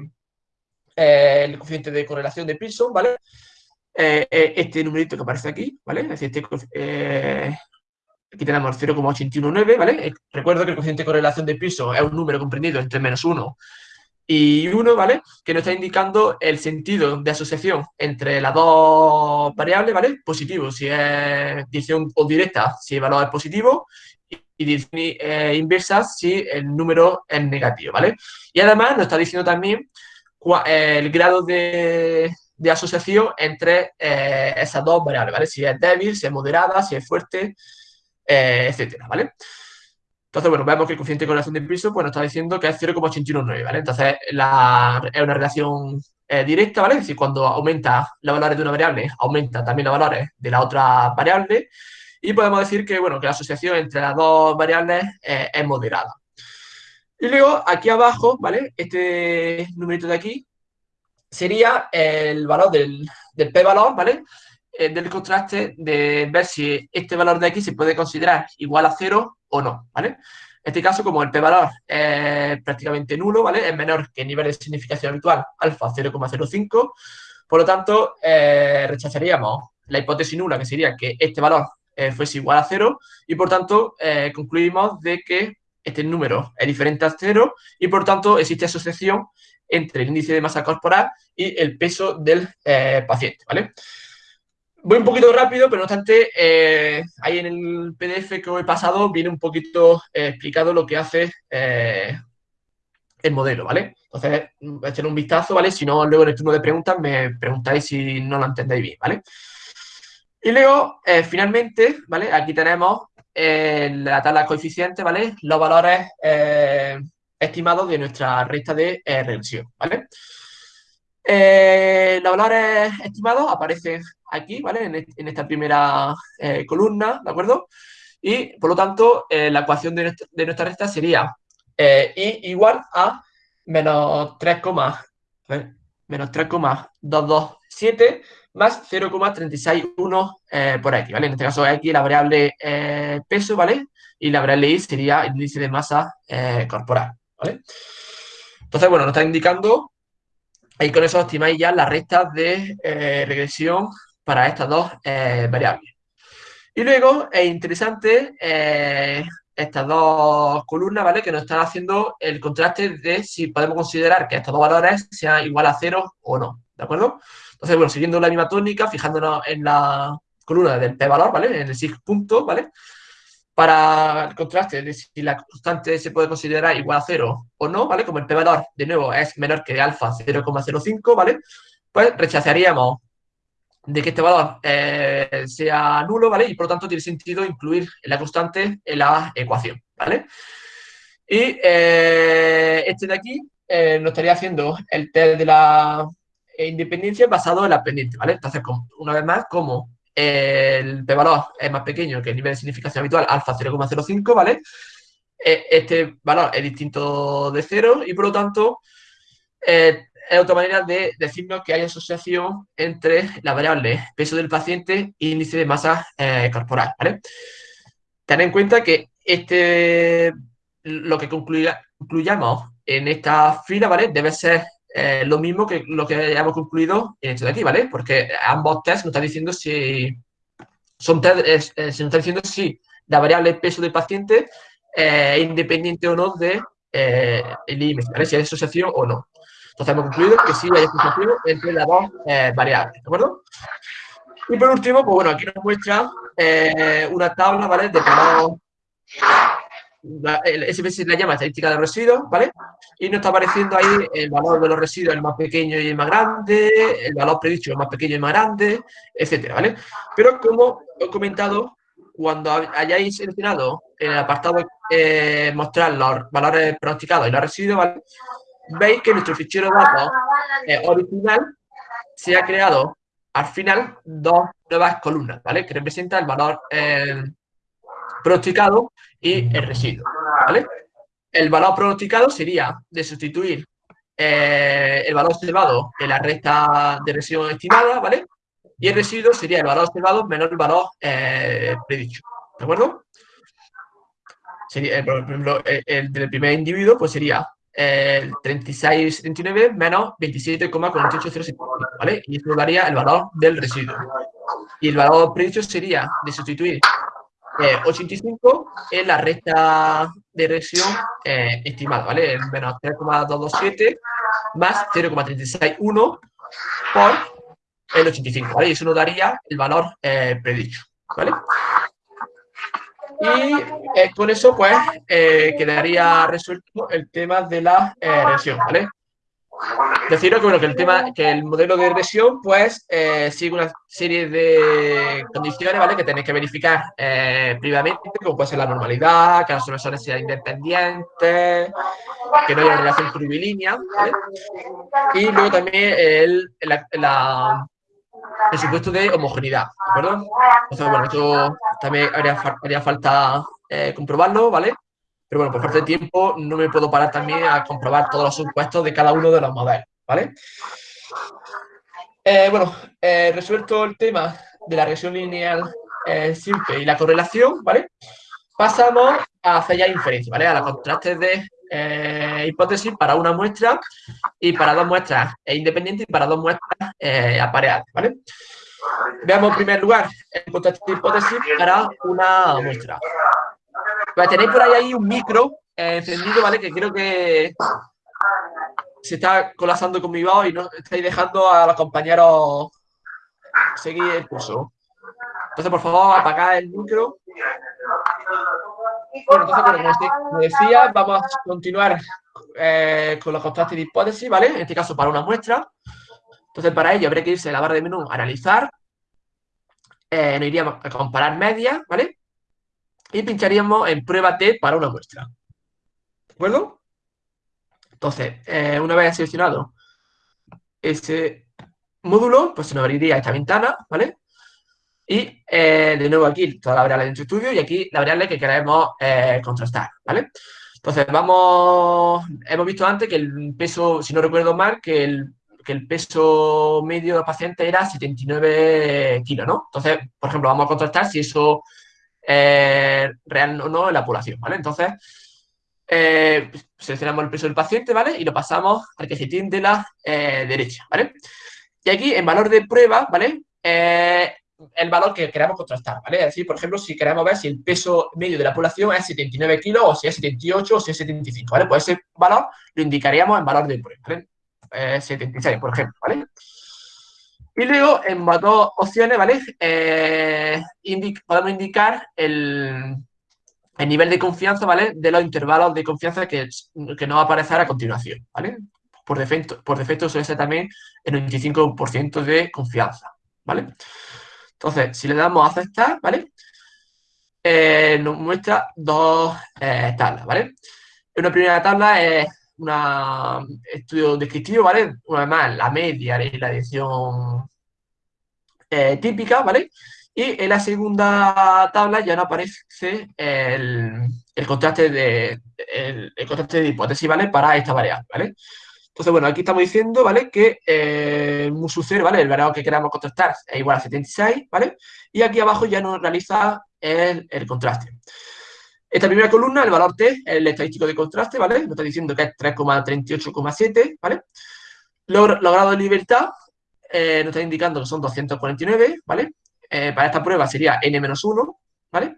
el coeficiente de correlación de Pearson, ¿vale? Este numerito que aparece aquí, ¿vale? Es decir, este, Aquí tenemos 0,819, ¿vale? Eh, recuerdo que el coeficiente de correlación de piso es un número comprendido entre menos 1 y 1, ¿vale? Que nos está indicando el sentido de asociación entre las dos variables, ¿vale? Positivo, si es dirección o directa, si el valor es positivo, y dirección eh, inversa si el número es negativo, ¿vale? Y además nos está diciendo también eh, el grado de, asociación entre esas dos variables, ¿vale? Si es débil, si es moderada, si es fuerte, eh, etcétera, ¿vale? Entonces, bueno, vemos que el coeficiente de correlación de piso pues nos está diciendo que es 0,819, ¿vale? Entonces, es una relación eh, directa, ¿vale? Es decir, cuando aumenta los valores de una variable, aumenta también los valores de la otra variable. Y podemos decir que, bueno, que la asociación entre las dos variables eh, es moderada. Y luego, aquí abajo, ¿vale? Este numerito de aquí sería el valor del, p-valor, ¿vale? Eh, del contraste de ver si este valor de aquí se puede considerar igual a cero o no, ¿vale? En este caso, como el p-valor es prácticamente nulo, ¿vale? Es menor que el nivel de significación habitual, alfa 0,05, por lo tanto, eh, rechazaríamos la hipótesis nula, que sería que este valor eh, fuese igual a cero, y por tanto, concluimos de que este número es diferente a cero, y por tanto, existe asociación entre el índice de masa corporal y el peso del paciente, ¿vale? voy un poquito rápido, pero no obstante, eh, ahí en el PDF que os he pasado viene un poquito eh, explicado lo que hace eh, el modelo, ¿vale? Entonces, echar un vistazo, ¿vale? Si no, luego en el turno de preguntas me preguntáis si no lo entendéis bien, ¿vale? Y luego, finalmente, ¿vale? Aquí tenemos la tabla de coeficientes, ¿vale? Los valores estimados de nuestra recta de regresión, ¿vale? los valores estimados aparecen aquí, ¿vale? En, esta primera eh, columna, ¿de acuerdo? Y, por lo tanto, eh, la ecuación de nuestra, recta sería eh, I igual a menos 3, menos 3,227 más 0,361 por x, ¿vale? En este caso, x la variable peso, ¿vale? Y la variable y sería el índice de masa corporal, Entonces, bueno, nos está indicando, ahí con eso estimáis ya las rectas de regresión para estas dos eh, variables. Y luego es interesante eh, estas dos columnas, ¿vale? Que nos están haciendo el contraste de si podemos considerar que estos dos valores sean igual a cero o no, ¿de acuerdo? Entonces, bueno, siguiendo la misma tónica, fijándonos en la columna del p-valor, ¿vale? En el sig punto, ¿vale? Para el contraste de si la constante se puede considerar igual a cero o no, ¿vale? Como el p-valor, de nuevo, es menor que alfa 0,05, ¿vale? Pues rechazaríamos de que este valor eh, sea nulo, ¿vale? Y por lo tanto tiene sentido incluir la constante en la ecuación, ¿vale? Y eh, este de aquí eh, nos estaría haciendo el test de la independencia basado en la pendiente, ¿vale? Entonces, una vez más, como el p-valor es más pequeño que el nivel de significación habitual, alfa 0,05, ¿vale? este valor es distinto de cero y por lo tanto es otra manera de decirnos que hay asociación entre la variable peso del paciente e índice de masa eh, corporal, ¿vale? Ten en cuenta que este, lo que concluyamos en esta fila, ¿vale? Debe ser eh, lo mismo que lo que hayamos concluido en esto de aquí, ¿vale? Porque ambos tests nos están diciendo si son test, eh, se nos está diciendo si la variable peso del paciente es independiente o no de el IMC, ¿vale? Si hay asociación o no. Entonces hemos concluido que sí hay asociación entre las dos variables, ¿de acuerdo? Y por último, pues bueno, aquí nos muestra una tabla, ¿vale? De valor el la llama estadística de residuos, ¿vale? Y nos está apareciendo ahí el valor de los residuos, el más pequeño y el más grande, el valor predicho, el más pequeño y el más grande, etcétera, ¿vale? Pero como he comentado, cuando hayáis seleccionado en el apartado eh, mostrar los valores pronosticados y los residuos, ¿vale? Veis que nuestro fichero de datos eh, original se ha creado al final dos nuevas columnas, ¿vale? Que representa el valor eh, pronosticado y el residuo, ¿vale? El valor pronosticado sería de sustituir eh, el valor observado en la recta de residuo estimada, ¿vale? Y el residuo sería el valor observado menos el valor eh, predicho, ¿de acuerdo? Sería, eh, por ejemplo, el, del primer individuo, pues sería el 36,79 menos 27,48075, ¿vale? Y eso daría el valor del residuo. Y el valor predicho sería de sustituir 85 eh, es la recta de reacción eh, estimada, ¿vale? Menos 3,227 más 0,361 por el 85, ¿vale? Y eso nos daría el valor eh, predicho, ¿vale? Y con eso, pues, quedaría resuelto el tema de la reacción, ¿vale? Deciros que, bueno, que el tema, que el modelo de regresión, pues, eh, sigue una serie de condiciones, ¿vale? Que tenéis que verificar eh, como puede ser la normalidad, que las soluciones sean independientes, que no haya relación curvilínea, ¿vale? Y luego también el, el supuesto de homogeneidad, ¿de acuerdo? Entonces, bueno, esto también haría, haría falta eh, comprobarlo, ¿vale? Pero bueno, por parte de tiempo no me puedo parar también a comprobar todos los supuestos de cada uno de los modelos, ¿vale? Eh, bueno, eh, resuelto el tema de la regresión lineal eh, simple y la correlación, ¿vale? Pasamos a hacer ya inferencia, ¿vale? A los contrastes de hipótesis para una muestra y para dos muestras independientes y para dos muestras apareadas, ¿vale? Veamos en primer lugar el contraste de hipótesis para una muestra. Tenéis por ahí, ahí un micro eh, encendido, ¿vale? Que creo que se está colapsando con mi voz y no estáis dejando a los compañeros seguir el curso. Entonces, por favor, apagad el micro. Bueno, entonces, como decía, vamos a continuar eh, con los contrastes de hipótesis, ¿vale? En este caso, para una muestra. Entonces, para ello, habría que irse a la barra de menú, analizar. Eh, nos iríamos a comparar medias, ¿vale? Y pincharíamos en prueba T para una muestra. ¿De acuerdo? Entonces, eh, una vez seleccionado ese módulo, pues se nos abriría esta ventana, ¿vale? Y eh, de nuevo aquí toda la variable de nuestro estudio y aquí la variable que queremos eh, contrastar, ¿vale? Entonces, vamos, hemos visto antes que el peso, si no recuerdo mal, que el, que el peso medio del paciente era 79 kilos, ¿no? Entonces, por ejemplo, vamos a contrastar si eso eh, real o no en la población, ¿vale? Entonces, eh, seleccionamos el peso del paciente, ¿vale? Y lo pasamos al cajetín de la eh, derecha, ¿vale? Y aquí, en valor de prueba, ¿vale? el valor que queramos contrastar, ¿vale? Es decir, por ejemplo, si queremos ver si el peso medio de la población es 79 kilos o si es 78 o si es 75, ¿vale? Pues ese valor lo indicaríamos en valor de prueba, ¿vale? 76, por ejemplo, ¿vale? Y luego, en dos opciones, ¿vale? Eh, podemos indicar el, nivel de confianza, ¿vale? De los intervalos de confianza que, que nos va a aparecer a continuación. Por defecto, por defecto suele ser también el 95% de confianza. Entonces, si le damos a aceptar, ¿vale? Eh, nos muestra dos eh, tablas, ¿vale? Una primera tabla es un estudio descriptivo, ¿vale? Una vez más, la media y la edición eh, típica, ¿vale? Y en la segunda tabla ya no aparece el, contraste de, el, contraste de hipótesis, ¿vale? Para esta variable, ¿vale? Entonces, bueno, aquí estamos diciendo, ¿vale? Que eh, el musu 0, ¿vale? El variable que queramos contrastar es igual a 76, ¿vale? Y aquí abajo ya nos realiza el, el contraste. Esta primera columna, el valor T, el estadístico de contraste, ¿vale? Nos está diciendo que es 3,38,7, ¿vale? Los, grados de libertad eh, nos está indicando que son 249, ¿vale? Eh, para esta prueba sería n-1, ¿vale?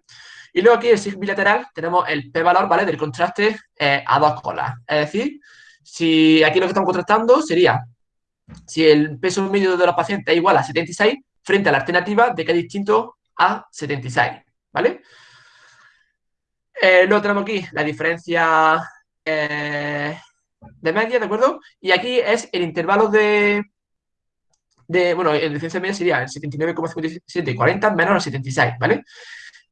Y luego aquí el sig bilateral tenemos el p-valor, ¿vale? Del contraste eh, a dos colas. Es decir, si aquí lo que estamos contrastando sería si el peso medio de los pacientes es igual a 76 frente a la alternativa de que es distinto a 76, ¿vale? Eh, luego tenemos aquí la diferencia eh, de media, ¿de acuerdo? Y aquí es el intervalo de, bueno, el diferencia media sería el 79,57 y 40 menos el 76, ¿vale?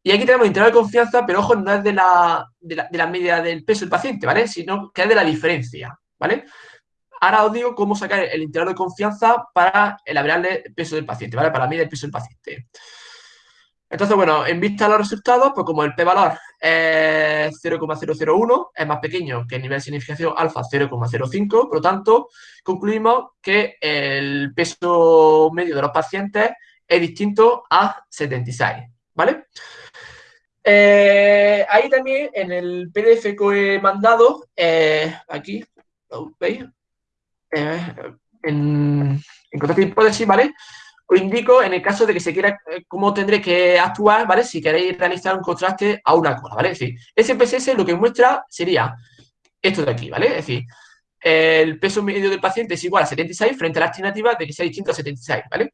Y aquí tenemos el intervalo de confianza, pero ojo, no es de la, de la, media del peso del paciente, ¿vale? Sino que es de la diferencia, ¿vale? Ahora os digo cómo sacar el intervalo de confianza para el variable peso del paciente, ¿vale? Para la media del peso del paciente. Entonces, bueno, en vista de los resultados, pues como el p-valor es 0,001, es más pequeño que el nivel de significación alfa 0,05, por lo tanto, concluimos que el peso medio de los pacientes es distinto a 76, ¿vale? Eh, ahí también en el PDF que he mandado, eh, aquí, ¿lo veis? Eh, en, en de hipótesis, ¿vale? Os indico en el caso de que se quiera cómo tendré que actuar, ¿vale? Si queréis realizar un contraste a una cola, ¿vale? Es decir, SPSS lo que muestra sería esto de aquí, ¿vale? Es decir, el peso medio del paciente es igual a 76 frente a la alternativa de que sea distinto a 76, ¿vale?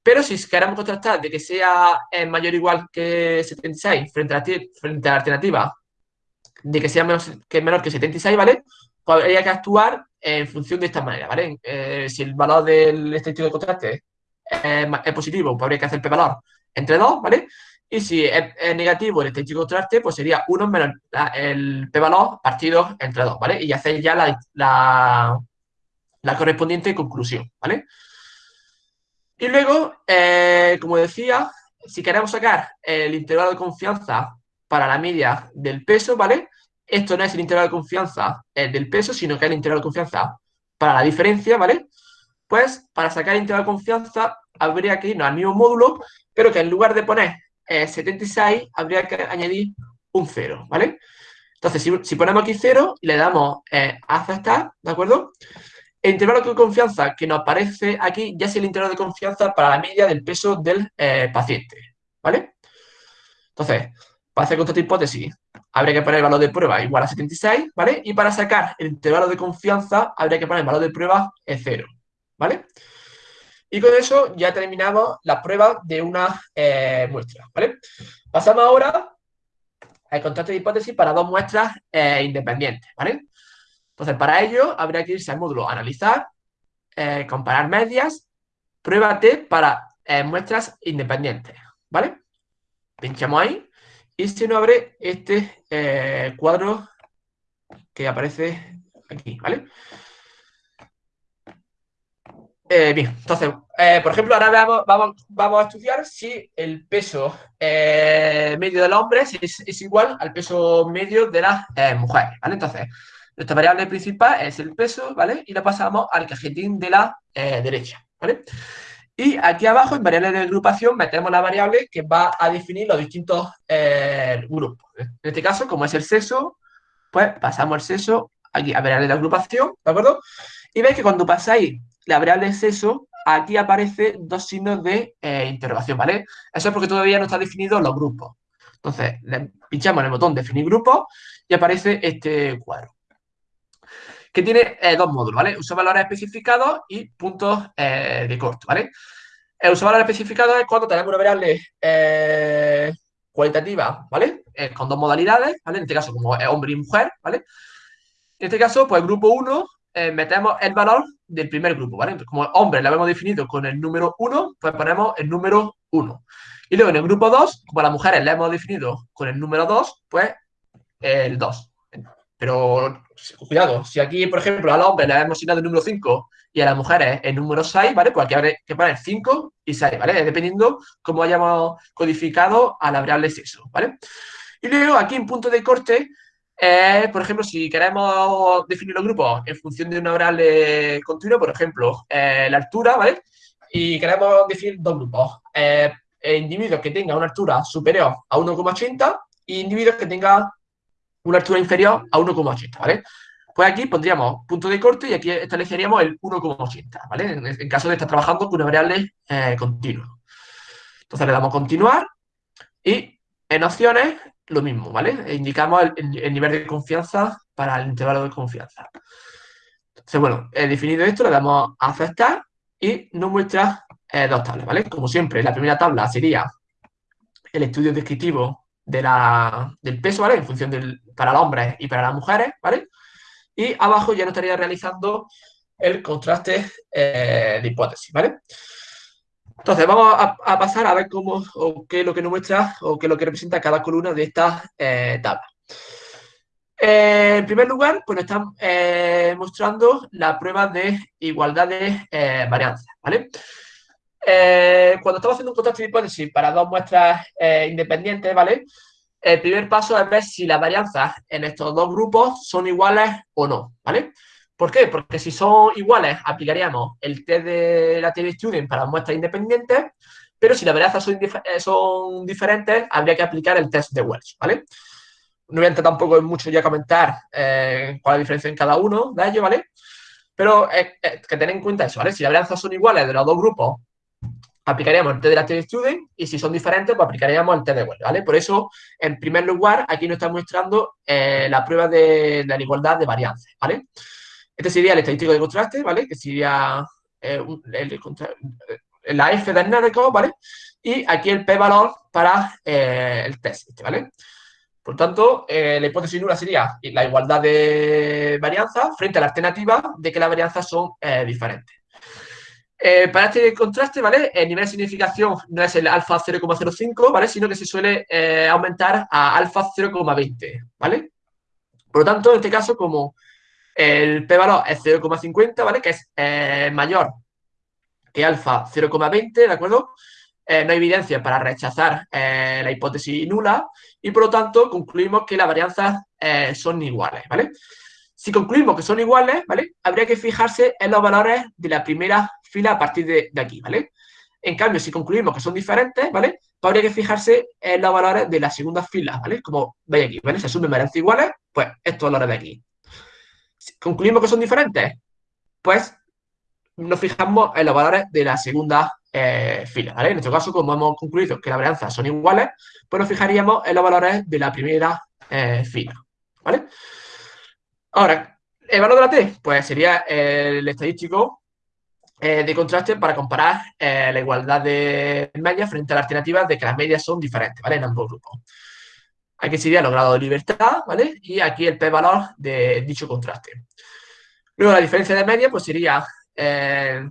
Pero si queremos contrastar de que sea eh, mayor o igual que 76 frente a, la, frente a la alternativa de que sea que menor que 76, ¿vale? Pues habría que actuar en función de esta manera, ¿vale? Eh, si el valor del estadístico de contraste es, positivo, pues habría que hacer p-valor entre 2, ¿vale? Y si es, negativo el estadístico de contraste, pues sería 1 menos el p-valor partido entre 2, ¿vale? Y hacer ya la, la, la correspondiente conclusión, ¿vale? Y luego, eh, como decía, si queremos sacar el intervalo de confianza para la media del peso, ¿vale? Esto no es el intervalo de confianza eh, del peso, sino que es el intervalo de confianza para la diferencia, ¿vale? Pues para sacar el intervalo de confianza habría que irnos al mismo módulo, pero que en lugar de poner 76, eh, habría que añadir un 0, ¿vale? Entonces, si, ponemos aquí 0 y le damos a aceptar, ¿de acuerdo? El intervalo de confianza que nos aparece aquí ya es el intervalo de confianza para la media del peso del eh, paciente, ¿vale? Entonces, para hacer con esta hipótesis, habría que poner el valor de prueba igual a 76, ¿vale? Y para sacar el intervalo de confianza, habría que poner el valor de prueba en 0, ¿vale? Y con eso ya terminamos la prueba de una eh, muestra, ¿vale? Pasamos ahora al contraste de hipótesis para dos muestras eh, independientes, ¿vale? Entonces, para ello, habría que irse al módulo Analizar, eh, Comparar medias, Prueba T para muestras independientes, ¿vale? Pinchamos ahí y se nos abre este cuadro que aparece aquí, ¿vale? Bien, entonces, por ejemplo, ahora vamos, vamos, a estudiar si el peso medio del hombre es, es, igual al peso medio de las mujeres, ¿vale? Entonces, nuestra variable principal es el peso, ¿vale? Y la pasamos al cajetín de la eh, derecha, ¿vale? Y aquí abajo, en variable de agrupación, metemos la variable que va a definir los distintos eh, grupos. En este caso, como es el sexo, pues pasamos el sexo aquí a variable de agrupación, ¿de acuerdo? Y veis que cuando pasáis la variable sexo, aquí aparece dos signos de eh, interrogación, ¿vale? Eso es porque todavía no están definidos los grupos. Entonces, le pinchamos en el botón definir grupo y aparece este cuadro que tiene eh, dos módulos, ¿vale? Uso valores especificados y puntos eh, de corto, ¿vale? El uso valores especificados es cuando tenemos una variable cualitativa, ¿vale? con dos modalidades, ¿vale? En este caso, como hombre y mujer, ¿vale? En este caso, pues grupo 1, metemos el valor del primer grupo, ¿vale? como hombre lo hemos definido con el número 1, pues ponemos el número 1. Y luego en el grupo 2, como a las mujeres le hemos definido con el número 2, pues el 2. Pero cuidado, si aquí, por ejemplo, al hombre le hemos asignado el número 5 y a las mujeres el número 6, ¿vale? Pues aquí habrá que poner 5 y 6, ¿vale? Dependiendo cómo hayamos codificado a la variable sexo, ¿vale? Y luego aquí en punto de corte, eh, por ejemplo, si queremos definir los grupos en función de una variable continua, por ejemplo, eh, la altura, ¿vale? Y queremos definir dos grupos. Eh, individuos que tengan una altura superior a 1,80 y individuos que tengan una altura inferior a 1,80, ¿vale? Pues aquí pondríamos punto de corte y aquí estableceríamos el 1,80, ¿vale? En, caso de estar trabajando con una variable eh, continua. Entonces le damos continuar y en opciones lo mismo, ¿vale? Indicamos el, nivel de confianza para el intervalo de confianza. Entonces, bueno, he definido esto, le damos a aceptar y nos muestra eh, dos tablas, ¿vale? Como siempre, la primera tabla sería el estudio descriptivo de la, del peso, ¿vale? En función del, para los hombres y para las mujeres, ¿vale? Y abajo ya nos estaría realizando el contraste eh, de hipótesis, ¿vale? Entonces, vamos a, pasar a ver cómo, o qué es lo que nos muestra, o qué es lo que representa cada columna de esta eh, tabla. Eh, en primer lugar, pues nos están mostrando la prueba de igualdad de varianza, ¿vale? cuando estamos haciendo un contraste de hipótesis para dos muestras independientes, ¿vale? el primer paso es ver si las varianzas en estos dos grupos son iguales o no, ¿vale? ¿Por qué? Porque si son iguales, aplicaríamos el test de la TV Student para muestras independientes, pero si las varianzas son, eh, son, diferentes, habría que aplicar el test de Welch, ¿vale? No voy a entrar tampoco en mucho ya comentar eh, cuál es la diferencia en cada uno de ellos, ¿vale? Pero eh, que tener en cuenta eso, ¿vale? Si las varianzas son iguales de los dos grupos, aplicaríamos el test de la TD Student y si son diferentes, pues aplicaríamos el test de Well, ¿vale? Por eso, en primer lugar, aquí nos está mostrando eh, la prueba de, la igualdad de varianzas, ¿vale? Este sería el estadístico de contraste, ¿vale? Que sería eh, la F del NERECO, ¿vale? Y aquí el P-valor para eh, el test, este, ¿vale? Por tanto, la hipótesis nula sería la igualdad de varianza frente a la alternativa de que las varianzas son diferentes. Eh, para este contraste, ¿vale? El nivel de significación no es el alfa 0,05, ¿vale? Sino que se suele eh, aumentar a alfa 0,20, ¿vale? Por lo tanto, en este caso, como el p-valor es 0,50, ¿vale? Que es eh, mayor que alfa 0,20, ¿de acuerdo? no hay evidencia para rechazar la hipótesis nula y, por lo tanto, concluimos que las varianzas son iguales, ¿vale? Si concluimos que son iguales, ¿vale? Habría que fijarse en los valores de la primera fila a partir de, aquí, ¿vale? En cambio, si concluimos que son diferentes, ¿vale? Pues habría que fijarse en los valores de la segunda fila, ¿vale? Como veis aquí, ¿vale? Si asumen varianzas iguales, pues estos valores de aquí. Concluimos que son diferentes, pues nos fijamos en los valores de la segunda eh, fila, ¿vale? En este caso, como hemos concluido que las varianzas son iguales, pues nos fijaríamos en los valores de la primera eh, fila, ¿vale? Ahora, ¿el valor de la T? Pues sería el estadístico eh, de contraste para comparar la igualdad de medias frente a las alternativas de que las medias son diferentes, ¿vale? En ambos grupos. Aquí sería los grados de libertad, ¿vale? Y aquí el p-valor de dicho contraste. Luego la diferencia de media, pues sería eh,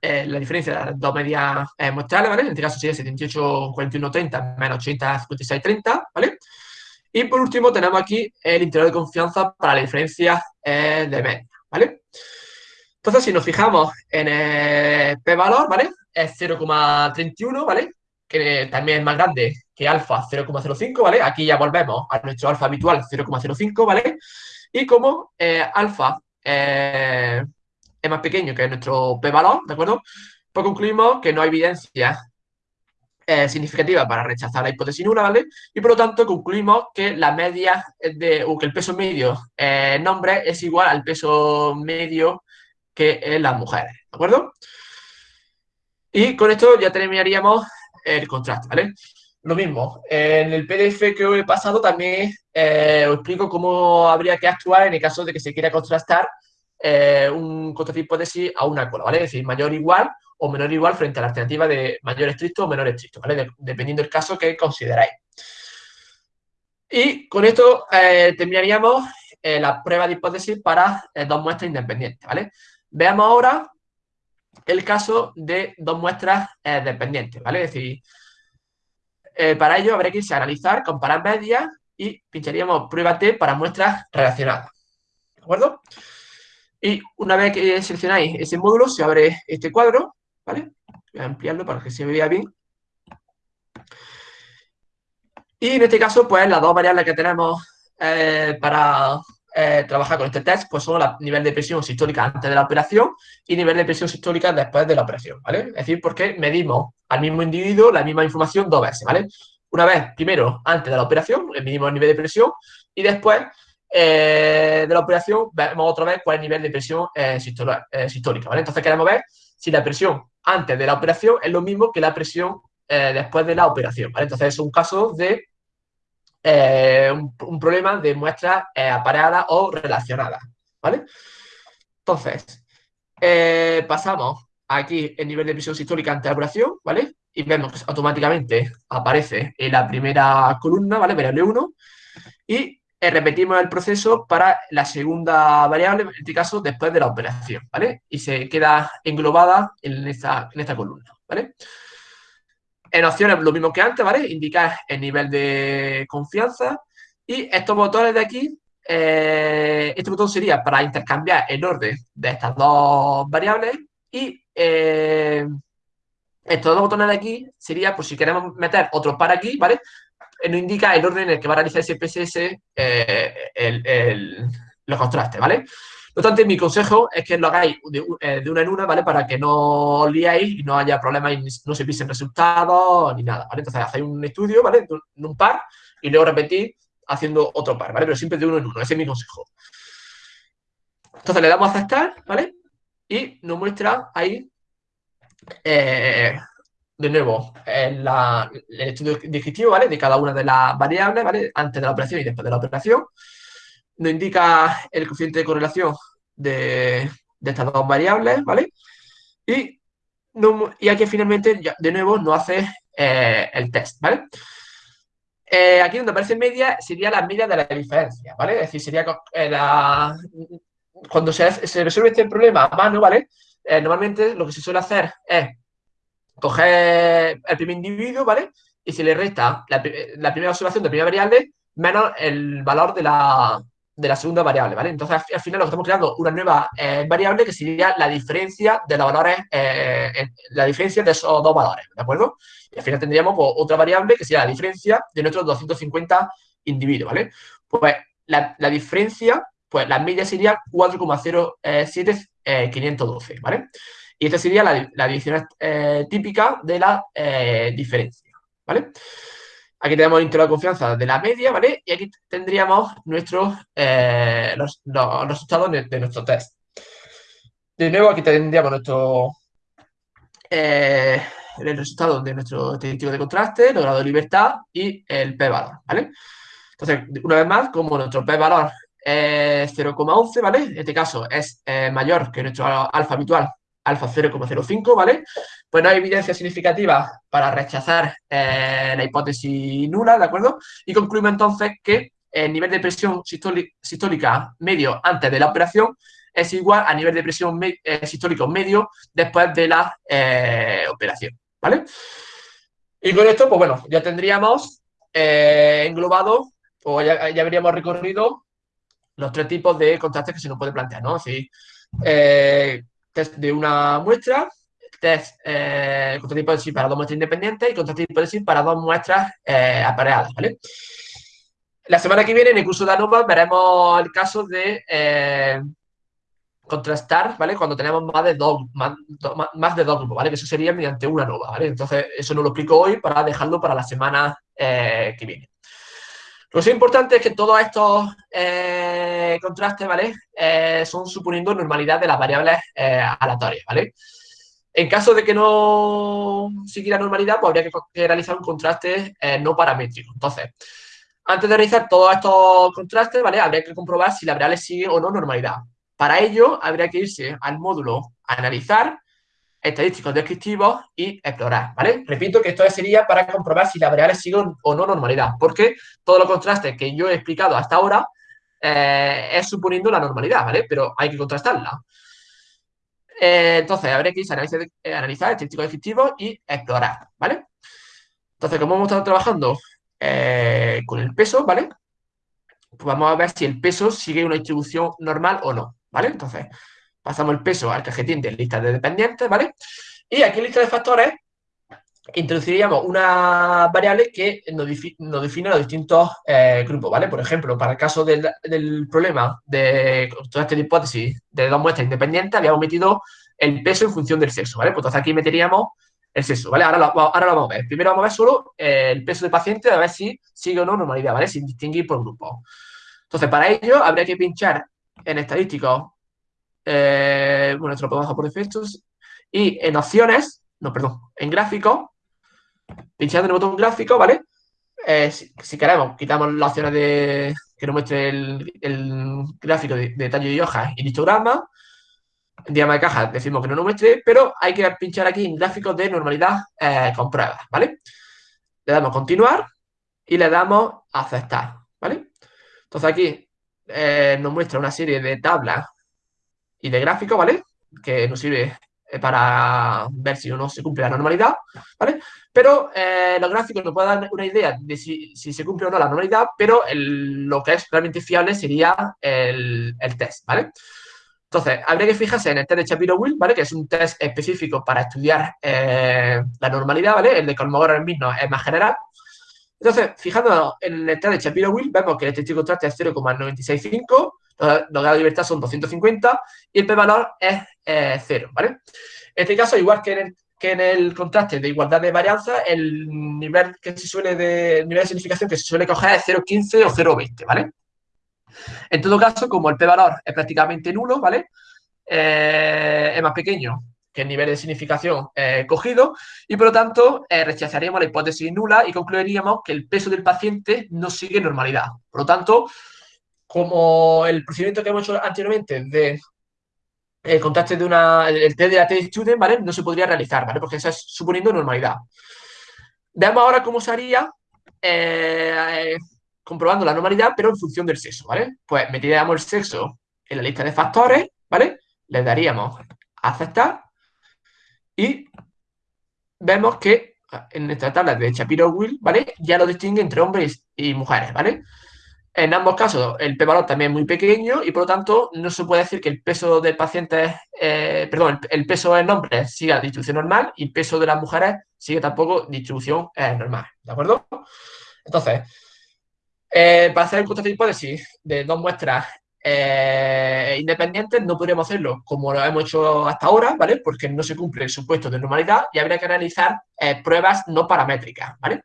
la diferencia de las dos medias muestrales, ¿vale? En este caso sería 78, 41, 30 menos 80, 56, 30, ¿vale? Y por último tenemos aquí el intervalo de confianza para la diferencia de media, ¿vale? Entonces, si nos fijamos en el p-valor, ¿vale? Es 0,31, ¿vale? Que también es más grande que alfa 0,05, ¿vale? Aquí ya volvemos a nuestro alfa habitual 0,05, ¿vale? Y como eh, alfa eh, es más pequeño que nuestro p-valor, ¿de acuerdo? Pues concluimos que no hay evidencia eh, significativa para rechazar la hipótesis nula, ¿vale? Y por lo tanto concluimos que la media de, o que el peso medio en nombre es igual al peso medio que en las mujeres, ¿de acuerdo? Y con esto ya terminaríamos el contraste, ¿vale? Lo mismo, en el PDF que he pasado también eh, os explico cómo habría que actuar en el caso de que se quiera contrastar eh, un contraste hipótesis a una cola, ¿vale? Es decir, mayor igual o menor igual frente a la alternativa de mayor estricto o menor estricto, ¿vale? dependiendo del caso que consideráis. Y con esto eh, terminaríamos la prueba de hipótesis para dos muestras independientes, ¿vale? Veamos ahora el caso de dos muestras eh, dependientes, ¿vale? Es decir, eh, para ello habrá que irse a analizar, comparar medias y pincharíamos prueba T para muestras relacionadas, ¿de acuerdo? Y una vez que seleccionáis ese módulo, se abre este cuadro, ¿vale? Voy a ampliarlo para que se vea bien. Y en este caso, pues las dos variables que tenemos eh, para eh, trabajar con este test, pues son el nivel de presión sistólica antes de la operación y nivel de presión sistólica después de la operación, ¿vale? Es decir, porque medimos al mismo individuo la misma información dos veces, ¿vale? Una vez, primero, antes de la operación, medimos el nivel de presión Y después de la operación vemos otra vez cuál es el nivel de presión sistólica, ¿vale? Entonces queremos ver si la presión antes de la operación es lo mismo que la presión después de la operación, ¿vale? Entonces es un caso de un, problema de muestras apareadas o relacionadas, ¿vale? Entonces, pasamos aquí el nivel de presión sistólica ante la operación, ¿vale? Y vemos que automáticamente aparece en la primera columna, ¿vale? Variable 1. Y eh, repetimos el proceso para la segunda variable, en este caso después de la operación, ¿vale? Y se queda englobada en esta, en esta columna, ¿vale? En opciones lo mismo que antes, ¿vale? Indicar el nivel de confianza. Y estos botones de aquí, eh, este botón sería para intercambiar el orden de estas dos variables y eh, estos dos botones de aquí sería, por si queremos meter otro par aquí, ¿vale? Eh, nos indica el orden en el que va a realizar ese PSS eh, los contrastes, ¿vale? No obstante, mi consejo es que lo hagáis de, una en una, ¿vale? Para que no os liáis y no haya problemas y no se pisen resultados ni nada, ¿vale? Entonces, hacéis un estudio, ¿vale? En un par y luego repetís haciendo otro par, ¿vale? Pero siempre de uno en uno, ese es mi consejo. Entonces, le damos a aceptar, ¿vale? y nos muestra ahí, eh, de nuevo, el estudio descriptivo, ¿vale? De cada una de las variables, ¿vale? Antes de la operación y después de la operación. Nos indica el coeficiente de correlación de, estas dos variables, ¿vale? Y, y aquí finalmente, de nuevo, nos hace eh, el test, ¿vale? Eh, aquí donde aparece media sería la media de la diferencia, ¿vale? Es decir, sería la, cuando se, resuelve este problema a mano, ¿vale? Eh, normalmente lo que se suele hacer es coger el primer individuo, ¿vale? Y se le resta la, primera observación de la primera variable menos el valor de la, segunda variable, ¿vale? Entonces, al final lo estamos creando una nueva eh, variable que sería la diferencia de los valores, eh, la diferencia de esos dos valores, ¿de acuerdo? Y al final tendríamos pues, otra variable que sería la diferencia de nuestros 250 individuos, ¿vale? Pues la, la diferencia pues la media sería 4,07512, ¿vale? Y esta sería la, la división eh, típica de la eh, diferencia, ¿vale? Aquí tenemos el intervalo de confianza de la media, ¿vale? Y aquí tendríamos nuestros, eh, los, resultados de, nuestro test. De nuevo, aquí tendríamos nuestro, el resultado de nuestro distintivo de contraste, el grado de libertad y el p-valor, ¿vale? Entonces, una vez más, como nuestro p-valor 0,11, ¿vale? En este caso es eh, mayor que nuestro alfa habitual, alfa 0,05, ¿vale? Pues no hay evidencia significativa para rechazar eh, la hipótesis nula, ¿de acuerdo? Y concluimos entonces que el nivel de presión sistólica medio antes de la operación es igual a nivel de presión eh, sistólico medio después de la operación, ¿vale? Y con esto, pues bueno, ya tendríamos englobado o ya, ya habríamos recorrido los tres tipos de contrastes que se nos puede plantear, ¿no? Eh, test de una muestra, test eh, contratipo de sí para dos muestras independientes y contratipo de sí para dos muestras eh, apareadas, ¿vale? La semana que viene, en el curso de ANOVA, veremos el caso de eh, contrastar, ¿vale? Cuando tenemos más de dos, más, más, de dos grupos, ¿vale? Que eso sería mediante una nova, ¿vale? Entonces, eso no lo explico hoy para dejarlo para la semana que viene. Lo importante es que todos estos eh, contrastes, ¿vale? Eh, son suponiendo normalidad de las variables eh, aleatorias, ¿vale? En caso de que no siguiera normalidad, pues habría que, realizar un contraste no paramétrico. Entonces, antes de realizar todos estos contrastes, ¿vale? Habría que comprobar si la variable sigue o no normalidad. Para ello, habría que irse al módulo analizar estadísticos descriptivos y explorar, ¿vale? Repito que esto sería para comprobar si las variables siguen o no normalidad, porque todos los contrastes que yo he explicado hasta ahora eh, es suponiendo la normalidad, ¿vale? Pero hay que contrastarla. Eh, entonces, habría que analizar, eh, estadísticos descriptivos y explorar, ¿vale? Entonces, como hemos estado trabajando con el peso, ¿vale? Pues vamos a ver si el peso sigue una distribución normal o no, ¿vale? Entonces, pasamos el peso al cajetín de lista de dependientes, ¿vale? Y aquí en lista de factores introduciríamos una variable que nos, define los distintos eh, grupos, ¿vale? Por ejemplo, para el caso del, problema de toda esta hipótesis de dos muestras independientes, habíamos metido el peso en función del sexo, ¿vale? Pues entonces aquí meteríamos el sexo, ¿vale? Ahora lo, ahora lo vamos a ver. Primero vamos a ver solo eh, el peso del paciente, a ver si sigue o no normalidad, ¿vale? Sin distinguir por grupos. Entonces, para ello habría que pinchar en estadísticos, eh, bueno, esto lo podemos hacer por defectos, y en opciones, no, perdón, en gráficos, pinchando en el botón gráfico, ¿vale? Eh, si, queremos, quitamos las opciones de que nos muestre el, gráfico de, de tallo de hojas y histograma. En diagrama de caja decimos que no nos muestre, pero hay que pinchar aquí en gráficos de normalidad eh, con pruebas, ¿vale? Le damos continuar y le damos aceptar, ¿vale? Entonces aquí eh, nos muestra una serie de tablas y de gráficos, ¿vale? Que nos sirve eh, para ver si uno se cumple la normalidad, ¿vale? Pero eh, los gráficos nos pueden dar una idea de si, se cumple o no la normalidad, pero lo que es realmente fiable sería el, test, ¿vale? Entonces, habría que fijarse en el test de Shapiro-Will, ¿vale? Que es un test específico para estudiar la normalidad, ¿vale? El de Kolmogorov mismo es más general, entonces, fijándonos en el test de Shapiro-Will, vemos que el estadístico contraste es 0,965, los, grados de libertad son 250 y el p-valor es 0, ¿vale? En este caso, igual que en, el, el contraste de igualdad de varianza, el nivel que se suele de, nivel de significación que se suele coger es 0,15 o 0,20, ¿vale? En todo caso, como el p-valor es prácticamente nulo, ¿vale? Eh, es más pequeño que el nivel de significación eh, cogido y por lo tanto eh, rechazaríamos la hipótesis nula y concluiríamos que el peso del paciente no sigue normalidad. Por lo tanto, como el procedimiento que hemos hecho anteriormente de el contraste de una, el test de la test student, ¿vale? No se podría realizar, ¿vale? Porque eso es suponiendo normalidad. Veamos ahora cómo se haría eh, comprobando la normalidad, pero en función del sexo, ¿vale? Pues metiríamos el sexo en la lista de factores, ¿vale? Le daríamos a aceptar y vemos que en esta tabla de Shapiro-Will, ¿vale? Ya lo distingue entre hombres y mujeres, ¿vale? En ambos casos, el p-valor también es muy pequeño y por lo tanto no se puede decir que el peso del paciente, eh, perdón, el, peso en hombres siga distribución normal y el peso de las mujeres sigue tampoco distribución eh, normal, ¿de acuerdo? Entonces, eh, para hacer el contraste de hipótesis de dos muestras independientes no podríamos hacerlo como lo hemos hecho hasta ahora, ¿vale? Porque no se cumple el supuesto de normalidad y habría que realizar pruebas no paramétricas, ¿vale?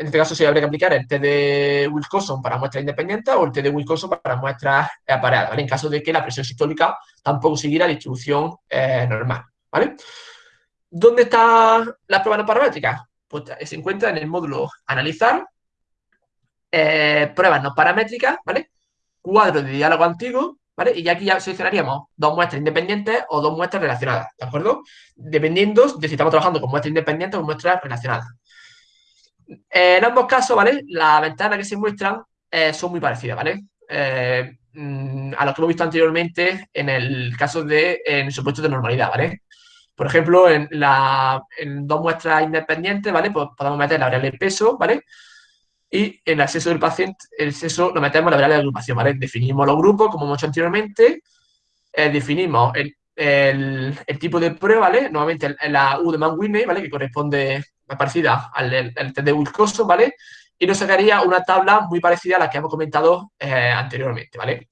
En este caso, sí habría que aplicar el test de Wilcoxon para muestras independientes o el test de Wilcoxon para muestras apareadas, ¿vale? En caso de que la presión sistólica tampoco siguiera la distribución eh, normal. ¿Dónde está la prueba no paramétrica? Pues se encuentra en el módulo analizar, pruebas no paramétricas, ¿vale? cuadro de diálogo antiguo, ¿vale? Y aquí ya seleccionaríamos dos muestras independientes o dos muestras relacionadas, ¿de acuerdo? Dependiendo de si estamos trabajando con muestras independientes o muestras relacionadas. En ambos casos, ¿vale? Las ventanas que se muestran eh, son muy parecidas, ¿vale? Eh, mm, a lo que hemos visto anteriormente en el caso de, en el supuesto de normalidad, ¿vale? Por ejemplo, en, la, en dos muestras independientes, ¿vale? Pues podemos meter la variable peso, ¿vale? y en el acceso del paciente, el sexo lo metemos en la variable de agrupación, ¿vale? Definimos los grupos, como hemos hecho anteriormente, eh, definimos el, tipo de prueba, ¿vale? Nuevamente la U de Mann-Whitney, ¿vale? Que corresponde, parecida al, test de Wilcoxon, ¿vale? Y nos sacaría una tabla muy parecida a la que hemos comentado eh, anteriormente, ¿vale?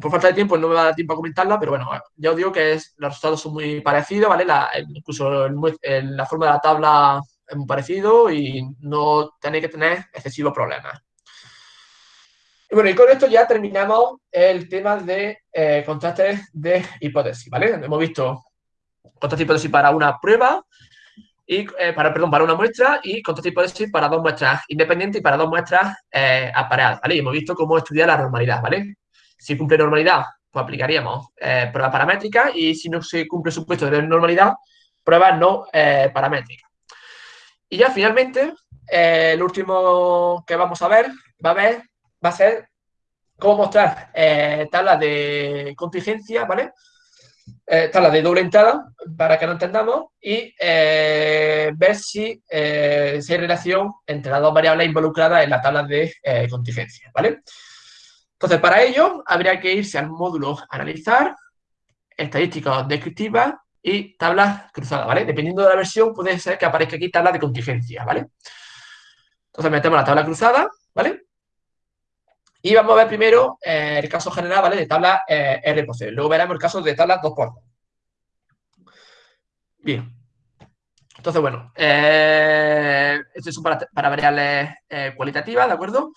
Por falta de tiempo no me va a dar tiempo a comentarla, pero bueno, ya os digo que los resultados son muy parecidos, ¿vale? Incluso la forma de la tabla es muy parecido y no tenéis que tener excesivos problemas. Y bueno, y con esto ya terminamos el tema de eh, contrastes de hipótesis, ¿vale? Hemos visto contrastes de hipótesis para una prueba, eh, para, perdón, para una muestra y contrastes de hipótesis para dos muestras independientes y para dos muestras eh, ¿vale? Y hemos visto cómo estudiar la normalidad, ¿vale? Si cumple normalidad, pues aplicaríamos eh, pruebas paramétricas y si no se cumple el supuesto de normalidad, pruebas no paramétricas. Y ya finalmente, eh, el último que vamos a ver va a, ver, va a ser cómo mostrar eh, tablas de contingencia, ¿vale? Eh, tablas de doble entrada, para que lo entendamos, y eh, ver si, si, hay relación entre las dos variables involucradas en la tabla de contingencia, ¿vale? Entonces, para ello, habría que irse al módulo Analizar, Estadísticas Descriptivas, y tablas cruzadas, ¿vale? Dependiendo de la versión, puede ser que aparezca aquí tabla de contingencia, ¿vale? Entonces metemos la tabla cruzada, ¿vale? Y vamos a ver primero eh, el caso general, ¿vale? De tabla eh, R por C. Luego veremos el caso de tabla 2 por 2. Bien. Entonces, bueno, eh, esto es para, variables cualitativas, ¿de acuerdo?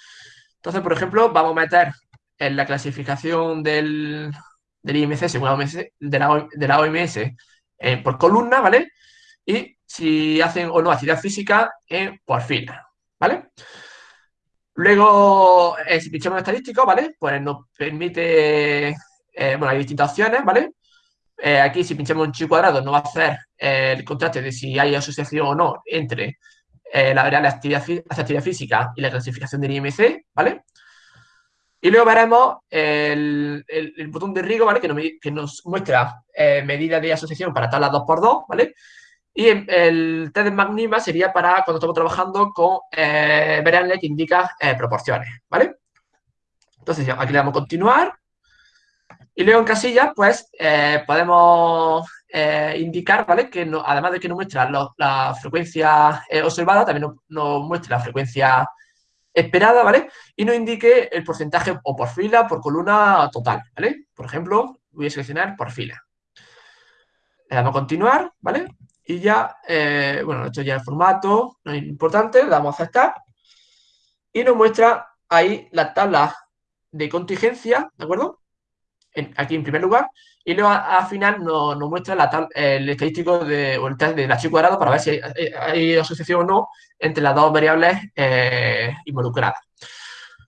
Entonces, por ejemplo, vamos a meter en la clasificación del, del IMC según la OMS, de, la, OMS eh, por columna, ¿vale? Y si hacen o no actividad física por fila, ¿vale? Luego, eh, si pinchamos en estadístico, ¿vale? Pues nos permite, eh, bueno, hay distintas opciones, ¿vale? aquí si pinchamos en chi cuadrado nos va a hacer el contraste de si hay asociación o no entre la variable actividad, actividad física y la clasificación del IMC, ¿vale? Y luego veremos el, el, botón de Rigo, ¿vale? Que nos, que nos muestra eh, medidas de asociación para tablas 2x2, ¿vale? Y el test de Magnima sería para cuando estamos trabajando con eh, variables que indica eh, proporciones, ¿vale? Entonces, aquí le damos continuar. Y luego en casillas, pues, eh, podemos indicar, ¿vale? Que además de que nos muestra la frecuencia observada, también nos, muestra la frecuencia esperada, ¿vale? Y nos indique el porcentaje o por fila por columna total, ¿vale? Por ejemplo, voy a seleccionar por fila. Le damos a continuar, ¿vale? Y ya, eh, bueno, esto ya es formato, no es importante, le damos a aceptar. Y nos muestra ahí la tabla de contingencia, ¿de acuerdo? aquí en primer lugar, y luego al final nos, muestra la el estadístico de, o el test de la chi cuadrado para ver si hay, asociación o no entre las dos variables eh, involucradas.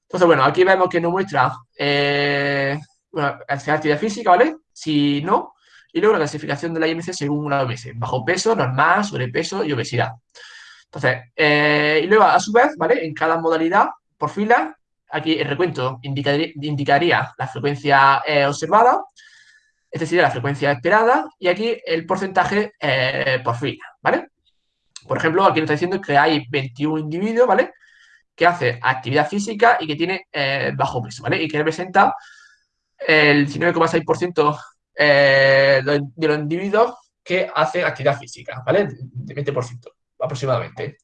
Entonces, bueno, aquí vemos que nos muestra eh, bueno, actividad física, ¿vale? Si no, y luego la clasificación de la IMC según la OMS, bajo peso, normal, sobrepeso y obesidad. Entonces, eh, y luego a su vez, ¿vale? En cada modalidad, por fila, aquí el recuento indicaría, la frecuencia eh, observada, esta sería la frecuencia esperada, y aquí el porcentaje eh, por fila, ¿vale? Por ejemplo, aquí nos está diciendo que hay 21 individuos, ¿vale? Que hace actividad física y que tiene bajo peso, ¿vale? Y que representa el 19,6% de los individuos que hacen actividad física, ¿vale? De 20% aproximadamente.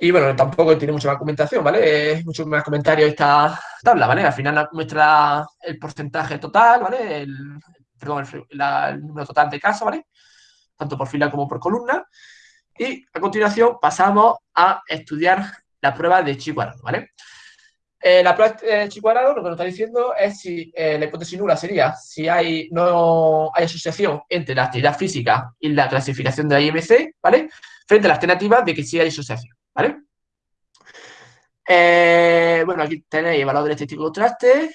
Y bueno, tampoco tiene mucha más comentación, ¿vale? Mucho más comentario esta tabla, ¿vale? Al final muestra el porcentaje total, ¿vale? El, perdón, el, número total de casos, ¿vale? Tanto por fila como por columna. Y a continuación pasamos a estudiar la prueba de chi cuadrado, ¿vale? Eh, la prueba de cuadrado lo que nos está diciendo es si eh, la hipótesis nula sería si hay, no hay asociación entre la actividad física y la clasificación de la IMC, ¿vale? Frente a la alternativa de que sí hay asociación. ¿vale? Eh, bueno, aquí tenéis el valor del estético contraste,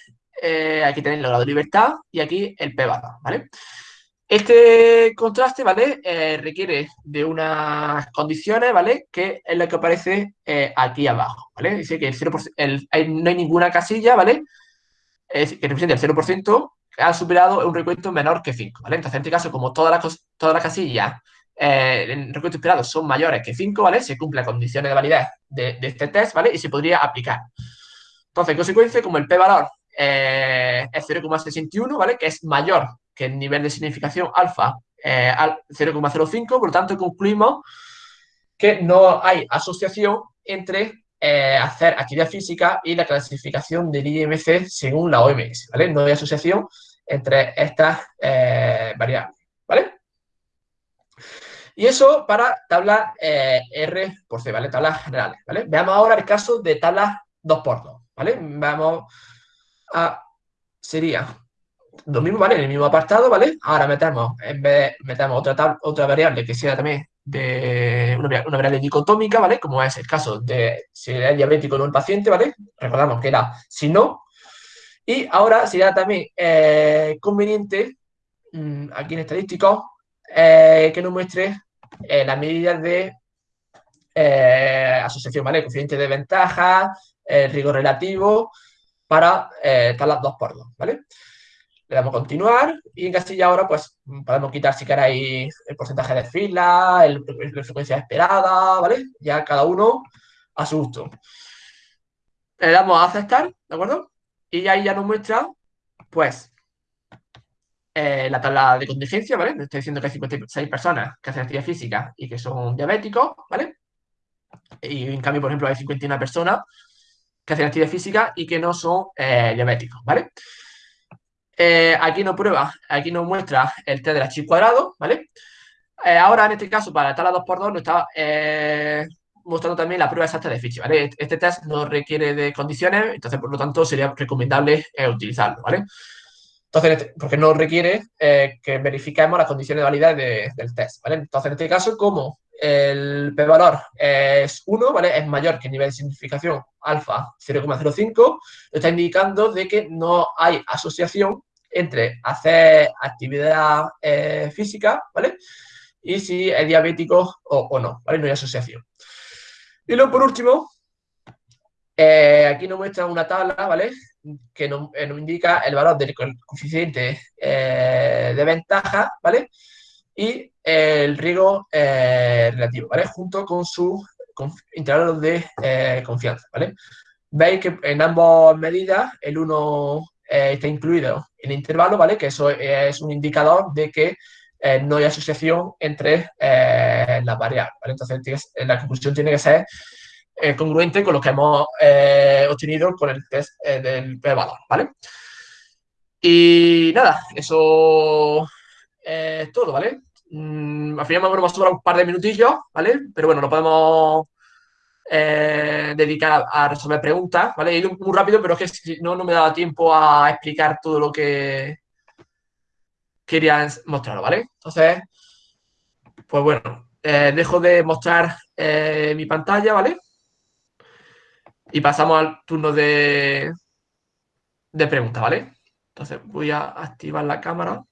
aquí tenéis el grado de libertad y aquí el p ¿vale? Este contraste, ¿vale? Eh, requiere de unas condiciones, ¿vale? Que es lo que aparece aquí abajo, ¿vale? Dice que el 0%, no hay ninguna casilla, ¿vale? que representa el 0% que ha superado un recuento menor que 5, ¿vale? Entonces, en este caso, como todas las, todas las casillas eh, en recuentos esperados son mayores que 5, ¿vale? Se cumple la condiciones de validez de, este test, ¿vale? Y se podría aplicar. Entonces, en consecuencia, como el p-valor eh, es 0,61, ¿vale? Que es mayor que el nivel de significación alfa eh, al 0,05, por lo tanto, concluimos que no hay asociación entre hacer actividad física y la clasificación del IMC según la OMS, ¿vale? No hay asociación entre estas variables, ¿vale? Y eso para tabla eh, R por C, ¿vale? Tablas generales, ¿vale? Veamos ahora el caso de tablas 2x2, ¿vale? Vamos a... sería lo mismo, ¿vale? En el mismo apartado, ¿vale? Ahora metemos, en vez metemos otra, otra variable que sea también de una, variable dicotómica, ¿vale? Como es el caso de si es diabético o no el paciente, ¿vale? Recordamos que era si no. Y ahora sería también eh, conveniente, mm, aquí en estadísticos, eh, que nos muestre eh, las medidas de eh, asociación, ¿vale? Coeficiente de ventaja, rigor relativo, para tablas 2 por 2, ¿vale? Le damos continuar y en Castilla ahora pues podemos quitar si queréis el porcentaje de fila, el, la frecuencia esperada, ¿vale? Ya cada uno a su gusto. Le damos a aceptar, ¿de acuerdo? Y ahí ya nos muestra, pues, eh, la tabla de contingencia, ¿vale? estoy diciendo que hay 56 personas que hacen actividad física y que son diabéticos, ¿vale? Y en cambio, por ejemplo, hay 51 personas que hacen actividad física y que no son eh, diabéticos, ¿vale? Eh, aquí nos prueba, aquí nos muestra el test de la chi cuadrado, ¿vale? ahora, en este caso, para la tabla 2x2, nos está mostrando también la prueba exacta de Fischer, ¿vale? Este test no requiere de condiciones, entonces, por lo tanto, sería recomendable eh, utilizarlo, ¿vale? Entonces, este, porque no requiere eh, que verifiquemos las condiciones de validez del test, ¿vale? Entonces, en este caso, como el p-valor es 1, ¿vale? Es mayor que el nivel de significación alfa 0,05, lo está indicando de que no hay asociación entre hacer actividad eh, física, ¿vale? Y si es diabético o, no, ¿vale? No hay asociación. Y luego, por último, eh, aquí nos muestra una tabla, ¿vale? Que nos, eh, indica el valor del coeficiente de ventaja, ¿vale? Y el riesgo relativo, ¿vale? Junto con su intervalo de confianza, ¿vale? Veis que en ambas medidas el 1 está incluido en el intervalo, ¿vale? Que eso es un indicador de que eh, no hay asociación entre eh, las variables. Entonces, la conclusión tiene que ser eh, congruente con lo que hemos obtenido con el test del p-valor, ¿vale? Y nada, eso es todo, ¿vale? Mm, al final me hemos un par de minutillos, ¿vale? Pero bueno, lo podemos eh, dedicar a, resolver preguntas, ¿vale? He ido muy rápido, pero es que si no, no me daba tiempo a explicar todo lo que quería mostrar, ¿vale? Entonces, pues bueno, eh, dejo de mostrar eh, mi pantalla, ¿vale? Y pasamos al turno de, de preguntas, ¿vale? Entonces voy a activar la cámara.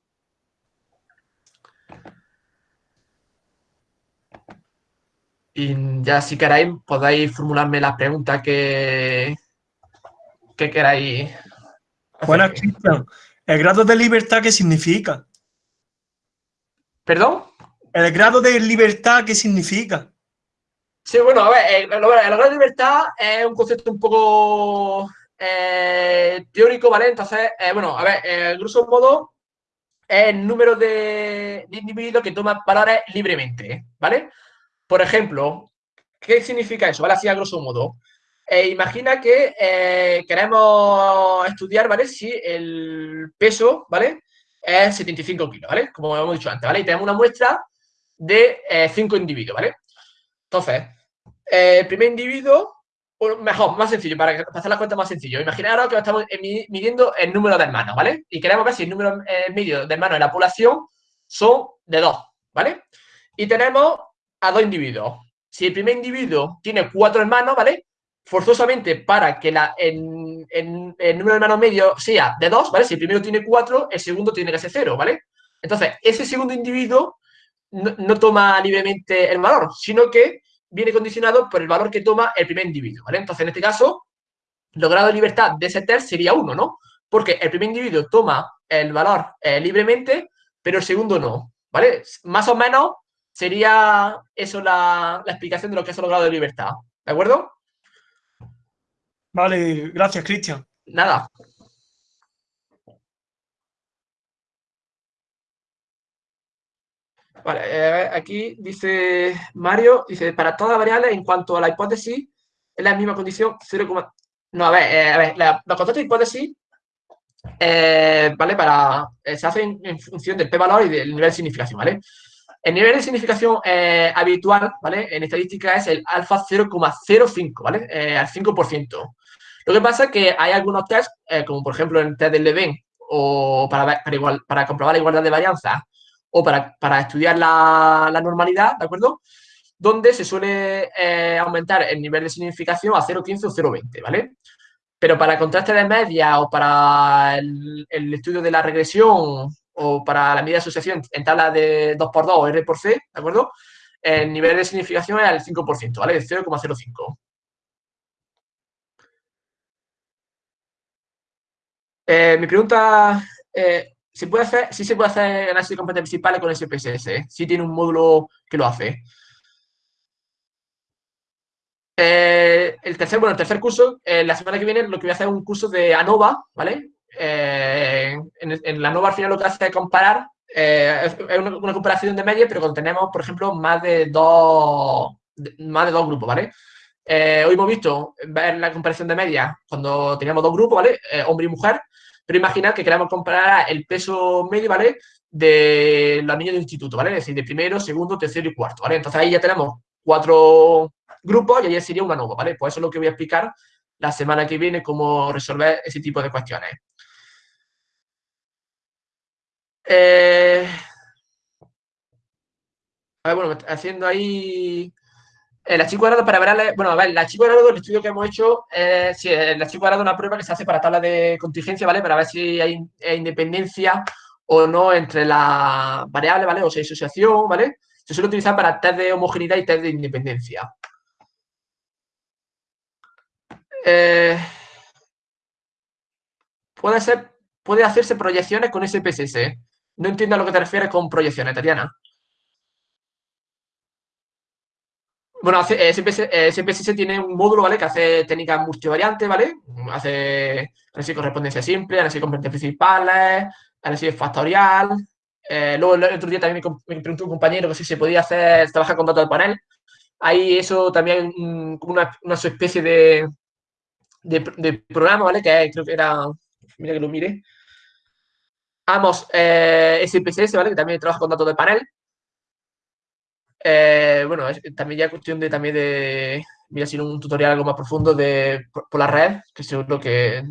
Y ya si queréis podéis formularme las preguntas que, que queráis. Buenas, Cristian. ¿El grado de libertad qué significa? ¿Perdón? ¿El grado de libertad qué significa? Sí, bueno, a ver, el, grado de libertad es un concepto un poco eh, teórico, ¿vale? Entonces, eh, bueno, a ver, el grosso modo el número de, individuos que toman valores libremente, ¿vale? Por ejemplo, ¿qué significa eso? ¿Vale? Así a grosso modo. Eh, imagina que eh, queremos estudiar, ¿vale? Si el peso, ¿vale? Es 75 kilos, ¿vale? Como hemos dicho antes, ¿vale? Y tenemos una muestra de 5 eh, individuos, ¿vale? Entonces, el primer individuo, mejor, más sencillo, para hacer la cuenta más sencillo. Imaginaros que estamos midiendo el número de hermanos, ¿vale? Y queremos ver si el número medio de hermanos de la población son de 2, ¿vale? Y tenemos a dos individuos. Si el primer individuo tiene cuatro hermanos, ¿vale? Forzosamente para que la, el, número de hermanos medio sea de dos, ¿vale? Si el primero tiene cuatro, el segundo tiene que ser cero, ¿vale? Entonces, ese segundo individuo no, toma libremente el valor, sino que viene condicionado por el valor que toma el primer individuo, ¿vale? Entonces, en este caso, el grado de libertad de ese test sería uno, ¿no? Porque el primer individuo toma el valor eh, libremente, pero el segundo no, ¿vale? Más o menos Sería eso la, explicación de lo que es el grado de libertad. ¿De acuerdo? Vale, gracias, Cristian. Nada. Vale, eh, aquí dice Mario, dice, para todas las variables, en cuanto a la hipótesis, es la misma condición 0, no, a ver, eh, a ver la, los conceptos de hipótesis, eh, ¿vale? Para, se hacen en función del p-valor y del nivel de significación, ¿vale? El nivel de significación eh, habitual, ¿vale? En estadística es el alfa 0,05, ¿vale? Eh, al 5%. Lo que pasa es que hay algunos tests, eh, como por ejemplo el test del Leven, o para, para, comprobar la igualdad de varianza, o para, estudiar la, normalidad, ¿de acuerdo? Donde se suele aumentar el nivel de significación a 0,15 o 0,20, ¿vale? Pero para el contraste de media o para el, estudio de la regresión o para la medida de asociación en tabla de 2x2 o R por C, ¿de acuerdo? El nivel de significación es el 5%, ¿vale? De 0,05. Eh, mi pregunta, eh, ¿se puede hacer, si se puede hacer análisis de competencias principales con SPSS? Si tiene un módulo que lo hace. Eh, el tercer, bueno, el tercer curso, la semana que viene lo que voy a hacer es un curso de ANOVA, ¿vale? Eh, en, la nueva al final lo que hace es comparar, eh, es una, comparación de media, pero cuando tenemos, por ejemplo, más de dos, más de dos grupos, ¿vale? Eh, hoy hemos visto ver la comparación de media cuando teníamos dos grupos, ¿vale? hombre y mujer, pero imaginad que queremos comparar el peso medio, ¿vale? De los niños de instituto, ¿vale? Es decir, de primero, segundo, tercero y cuarto, ¿vale? Entonces ahí ya tenemos cuatro, grupos y ayer sería una ANOVA, ¿vale? Pues eso es lo que voy a explicar la semana que viene, cómo resolver ese tipo de cuestiones. Eh, bueno, haciendo ahí el archivo cuadrado para ver, bueno, a ver, el archivo cuadrado, el estudio que hemos hecho, eh, sí, el archivo cuadrado es una prueba que se hace para tabla de contingencia, ¿vale? Para ver si hay, independencia o no entre las variables, ¿vale? O si hay asociación, ¿vale? Se suele utilizar para test de homogeneidad y test de independencia. Eh, puede ser, puede hacerse proyecciones con SPSS. No entiendo a lo que te refieres con proyecciones, Tatiana. Bueno, SPSS, eh, tiene un módulo, ¿vale? Que hace técnicas multivariantes, ¿vale? Hace análisis de correspondencia simple, análisis de componentes principales, análisis factorial. Eh, luego el otro día también me, preguntó un compañero que si se podía hacer, trabajar con datos de panel. Ahí eso también como una, una especie de, de, programa, ¿vale? Que creo que era, mira que lo mire. Vamos, eh, SPSS, ¿vale? Que también trabaja con datos de panel. Eh, bueno, también ya cuestión de también de, mira, si un tutorial algo más profundo de por, la red, que seguro que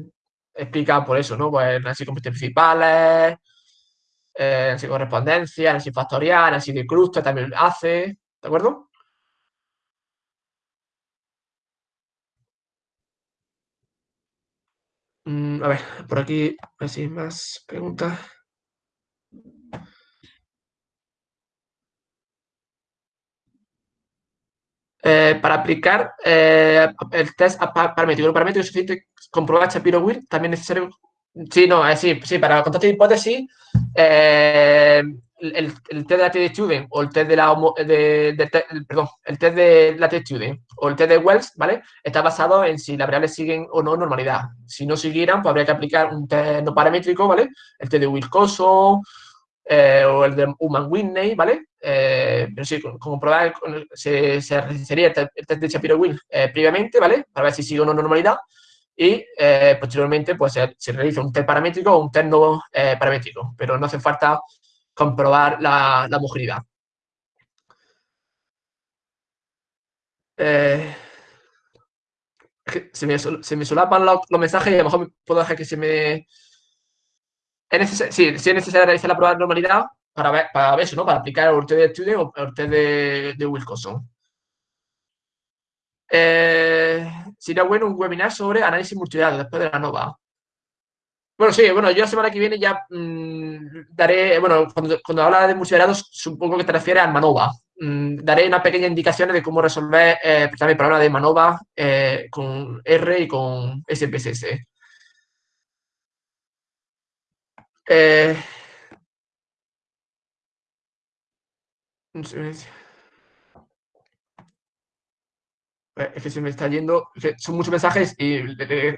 explica por eso, ¿no? Pues análisis principales, eh, análisis correspondencia, análisis factorial, análisis de clúster también hace, ¿de acuerdo? Mm, a ver, por aquí, así más preguntas. Eh, para aplicar eh, el test paramétrico. El paramétrico es suficiente comprobar Shapiro Will, también es necesario. Sí, no, eh, sí, sí, para contar de hipótesis, el, el, test de latitude o el test de la de, perdón, el test de latitude o el test de Wells, ¿vale? Está basado en si las variables siguen o no normalidad. Si no siguieran, pues habría que aplicar un test no paramétrico, ¿vale? El test de Wilcoso o el de Human Whitney, ¿vale? Eh, pero sí, como probar, se, se realizaría el, test de Shapiro-Wills eh, previamente, ¿vale? Para ver si sigue una normalidad y eh, posteriormente pues se, realiza un test paramétrico o un test no paramétrico, pero no hace falta comprobar la, la homogeneidad. se, me, se me solapan los, mensajes y a lo mejor puedo dejar que se me... Es es necesario realizar la prueba de normalidad, para ver, para eso, ¿no? Para aplicar el test de estudio o el test de, de Wilcoxon. Eh, sería bueno un webinar sobre análisis multidatos después de la NOVA. Bueno, sí, bueno, yo la semana que viene ya mm, daré, bueno, cuando, cuando habla de multidatos, supongo que te refieres al MANOVA. Mm, daré una pequeña indicaciones de cómo resolver eh, también el problema de MANOVA eh, con R y con SPSS. Eh, Es que se me está yendo, son muchos mensajes y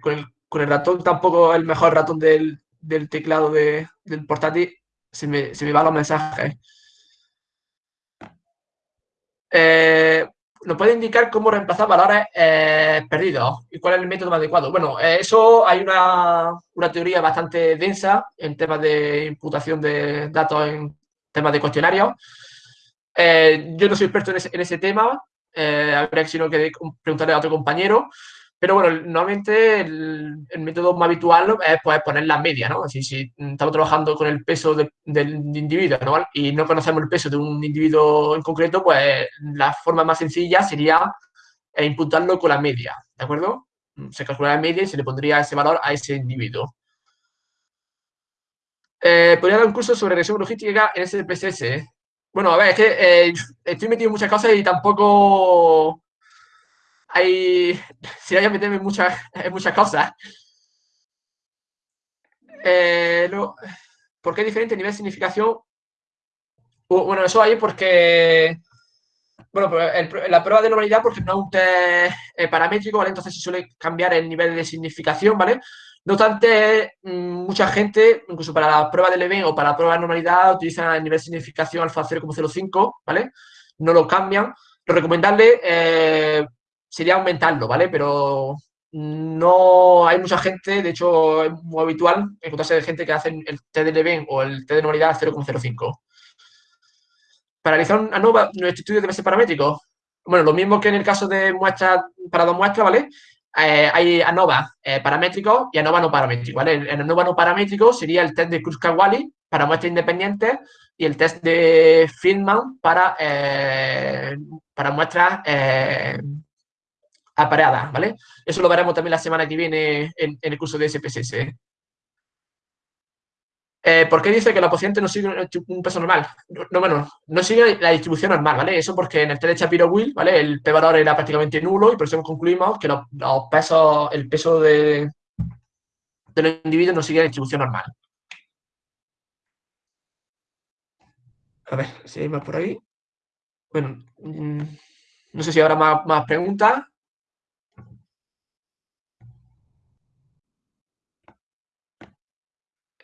con el, ratón tampoco el mejor ratón del, teclado del portátil, se me, se me van los mensajes. Eh, ¿Nos puede indicar cómo reemplazar valores eh, perdidos y cuál es el método más adecuado? Bueno, eh, eso hay una, una, teoría bastante densa en temas de imputación de datos en temas de cuestionarios. Eh, yo no soy experto en ese, tema, eh, habría que si no que preguntarle a otro compañero, pero bueno, normalmente el, método más habitual es pues, poner la media, ¿no? Si, estamos trabajando con el peso del individuo ¿no? y no conocemos el peso de un individuo en concreto, pues la forma más sencilla sería eh, imputarlo con la media, ¿de acuerdo? Se calcula la media y se le pondría ese valor a ese individuo. podría dar un curso sobre regresión logística en SPSS. Bueno, a ver, es que eh, estoy metido en muchas cosas y tampoco hay... Si hay que meterme muchas, muchas cosas. Eh, ¿Por qué diferente nivel de significación? Bueno, eso hay porque... Bueno, la prueba de normalidad porque no es un test eh, paramétrico, ¿vale? Entonces se suele cambiar el nivel de significación, ¿vale? No obstante, mm, mucha gente, incluso para la prueba del EVE o para la prueba de normalidad, utilizan el nivel de significación alfa 0,05, ¿vale? No lo cambian. Lo recomendable eh, sería aumentarlo, ¿vale? Pero no hay mucha gente, de hecho es muy habitual encontrarse gente que hace el test del EVE o el test de normalidad 0,05. Para realizar una nueva, nuestro estudio debe ser paramétrico. bueno, lo mismo que en el caso de muestras, para dos muestras, ¿vale? Eh, hay ANOVA eh, paramétricos y ANOVA no paramétricos, ¿vale? El, ANOVA no paramétrico sería el test de Kruskal-Wallis para muestras independientes y el test de Friedman para, eh, para muestras apareadas, ¿vale? Eso lo veremos también la semana que viene en, el curso de SPSS. Eh, ¿Por qué dice que los pacientes no siguen un peso normal? No, bueno, no sigue la distribución normal, ¿vale? Eso porque en el test de Shapiro-Will, ¿vale? El p-valor era prácticamente nulo y por eso concluimos que los, pesos, el peso de, de los individuos no sigue la distribución normal. A ver, si hay más por ahí. Bueno, mm, no sé si habrá más, más preguntas.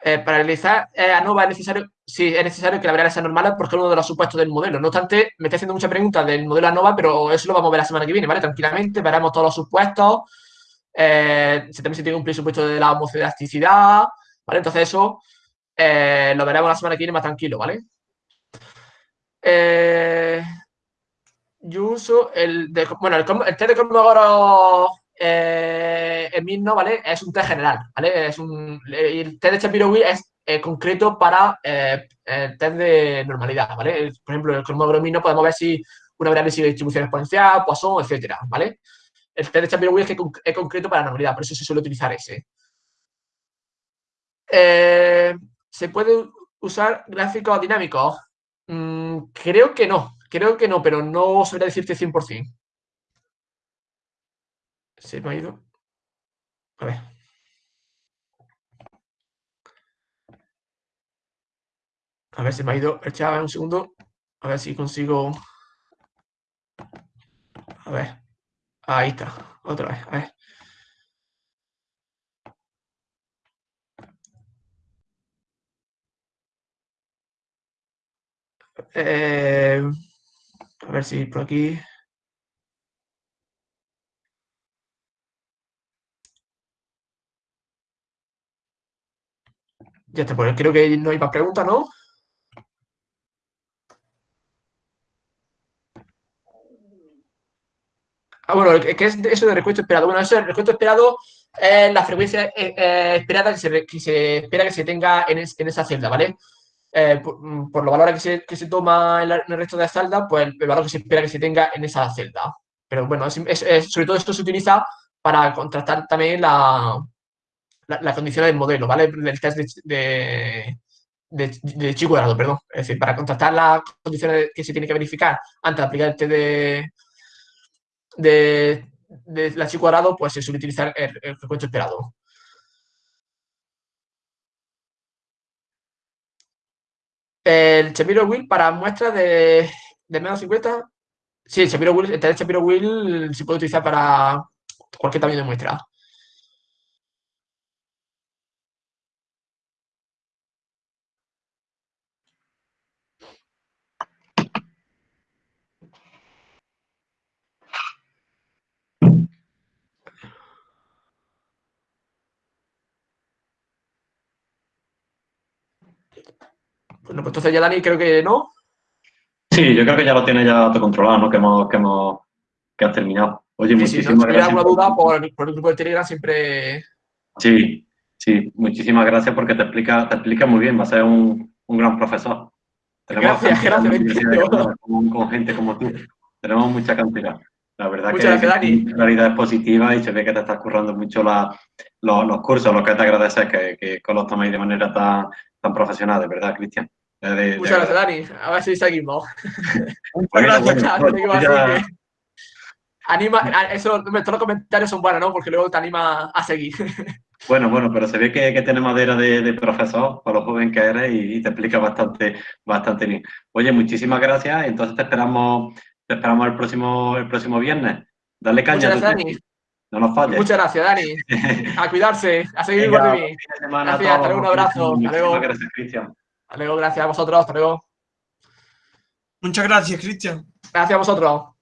Eh, para realizar eh, ANOVA es necesario, es necesario que la variable sea normal porque es uno de los supuestos del modelo. No obstante, me está haciendo muchas preguntas del modelo ANOVA, pero eso lo vamos a ver la semana que viene, ¿vale? Tranquilamente, veremos todos los supuestos. Eh, también se tiene un presupuesto de la homocelasticidad, ¿vale? Entonces eso eh, lo veremos la semana que viene más tranquilo, ¿vale? yo uso el, de, bueno, el, el test de Cosmogoro eh, el mismo, ¿vale? Es un test general, ¿vale? Es un, el test de shapiro es eh, concreto para eh, el test de normalidad, ¿vale? Por ejemplo, el cromoglobino podemos ver si una variable sigue distribución exponencial, Poisson, etcétera, ¿vale? El test de shapiro es, que es concreto para normalidad, por eso se suele utilizar ese. ¿Se puede usar gráficos dinámicos? Mm, creo que no, creo que no, pero no sabría decirte 100%. Se me ha ido. A ver. A ver, se me ha ido el chat, un segundo. A ver si consigo. A ver. Ahí está. Otra vez. A ver. Eh, a ver si por aquí. Ya está, pues creo que no hay más preguntas, ¿no? Ah, bueno, ¿qué es eso de recuento esperado? Bueno, eso el recuento esperado es la frecuencia eh, eh, esperada que se, espera que se tenga en, esa celda, ¿vale? Eh, mm, por, los valores que se, toma en, el resto de la celda, pues el, valor que se espera que se tenga en esa celda. Pero bueno, sobre todo esto se utiliza para contrastar también la, las condiciones del modelo, ¿vale? Del test de, de, de, cuadrado, perdón. Es decir, para contrastar las condiciones que se tiene que verificar antes de aplicar el test de, de, la chi cuadrado, pues se suele utilizar el, el recuento esperado. El Shapiro-Will para muestras de, de menos 50, sí, el Shapiro-Will, el test Shapiro-Will se puede utilizar para cualquier tamaño de muestra. Bueno, pues entonces ya Dani creo que no. Sí, yo creo que ya lo tiene ya controlado, ¿no? Que hemos, que hemos, que has terminado. Oye, sí, muchísimas si no gracias. alguna duda por, el grupo de Telegram siempre. Sí, sí, muchísimas gracias porque te explica, te explica muy bien, va a ser un, un gran profesor. Tenemos gracias, gracias. Con, con, gente como tú. Tenemos mucha cantidad. La verdad Muchas que la realidad es positiva y se ve que te estás currando mucho la, los, los, cursos, lo que te agradeces que, que los tomáis de manera tan, tan profesional, de verdad, Cristian. Muchas gracias, Dani. A ver si seguimos. Muchas gracias, bueno, Anima, eso, todos los comentarios son buenos, ¿no? Porque luego te anima a seguir. Bueno, bueno, pero se ve que, que tiene madera de, de, profesor, para lo joven que eres, y, te explica bastante, bastante bien. Oye, muchísimas gracias. Entonces te esperamos, te esperamos el próximo, el próximo viernes. Dale caña. Muchas gracias, Dani. No nos falles. Muchas gracias, Dani. A cuidarse, a seguir igual de bien. Gracias, hasta luego, un abrazo. Hasta luego. Gracias, Cristian. Hasta luego, gracias a vosotros. Hasta luego. Muchas gracias, Cristian. Gracias a vosotros.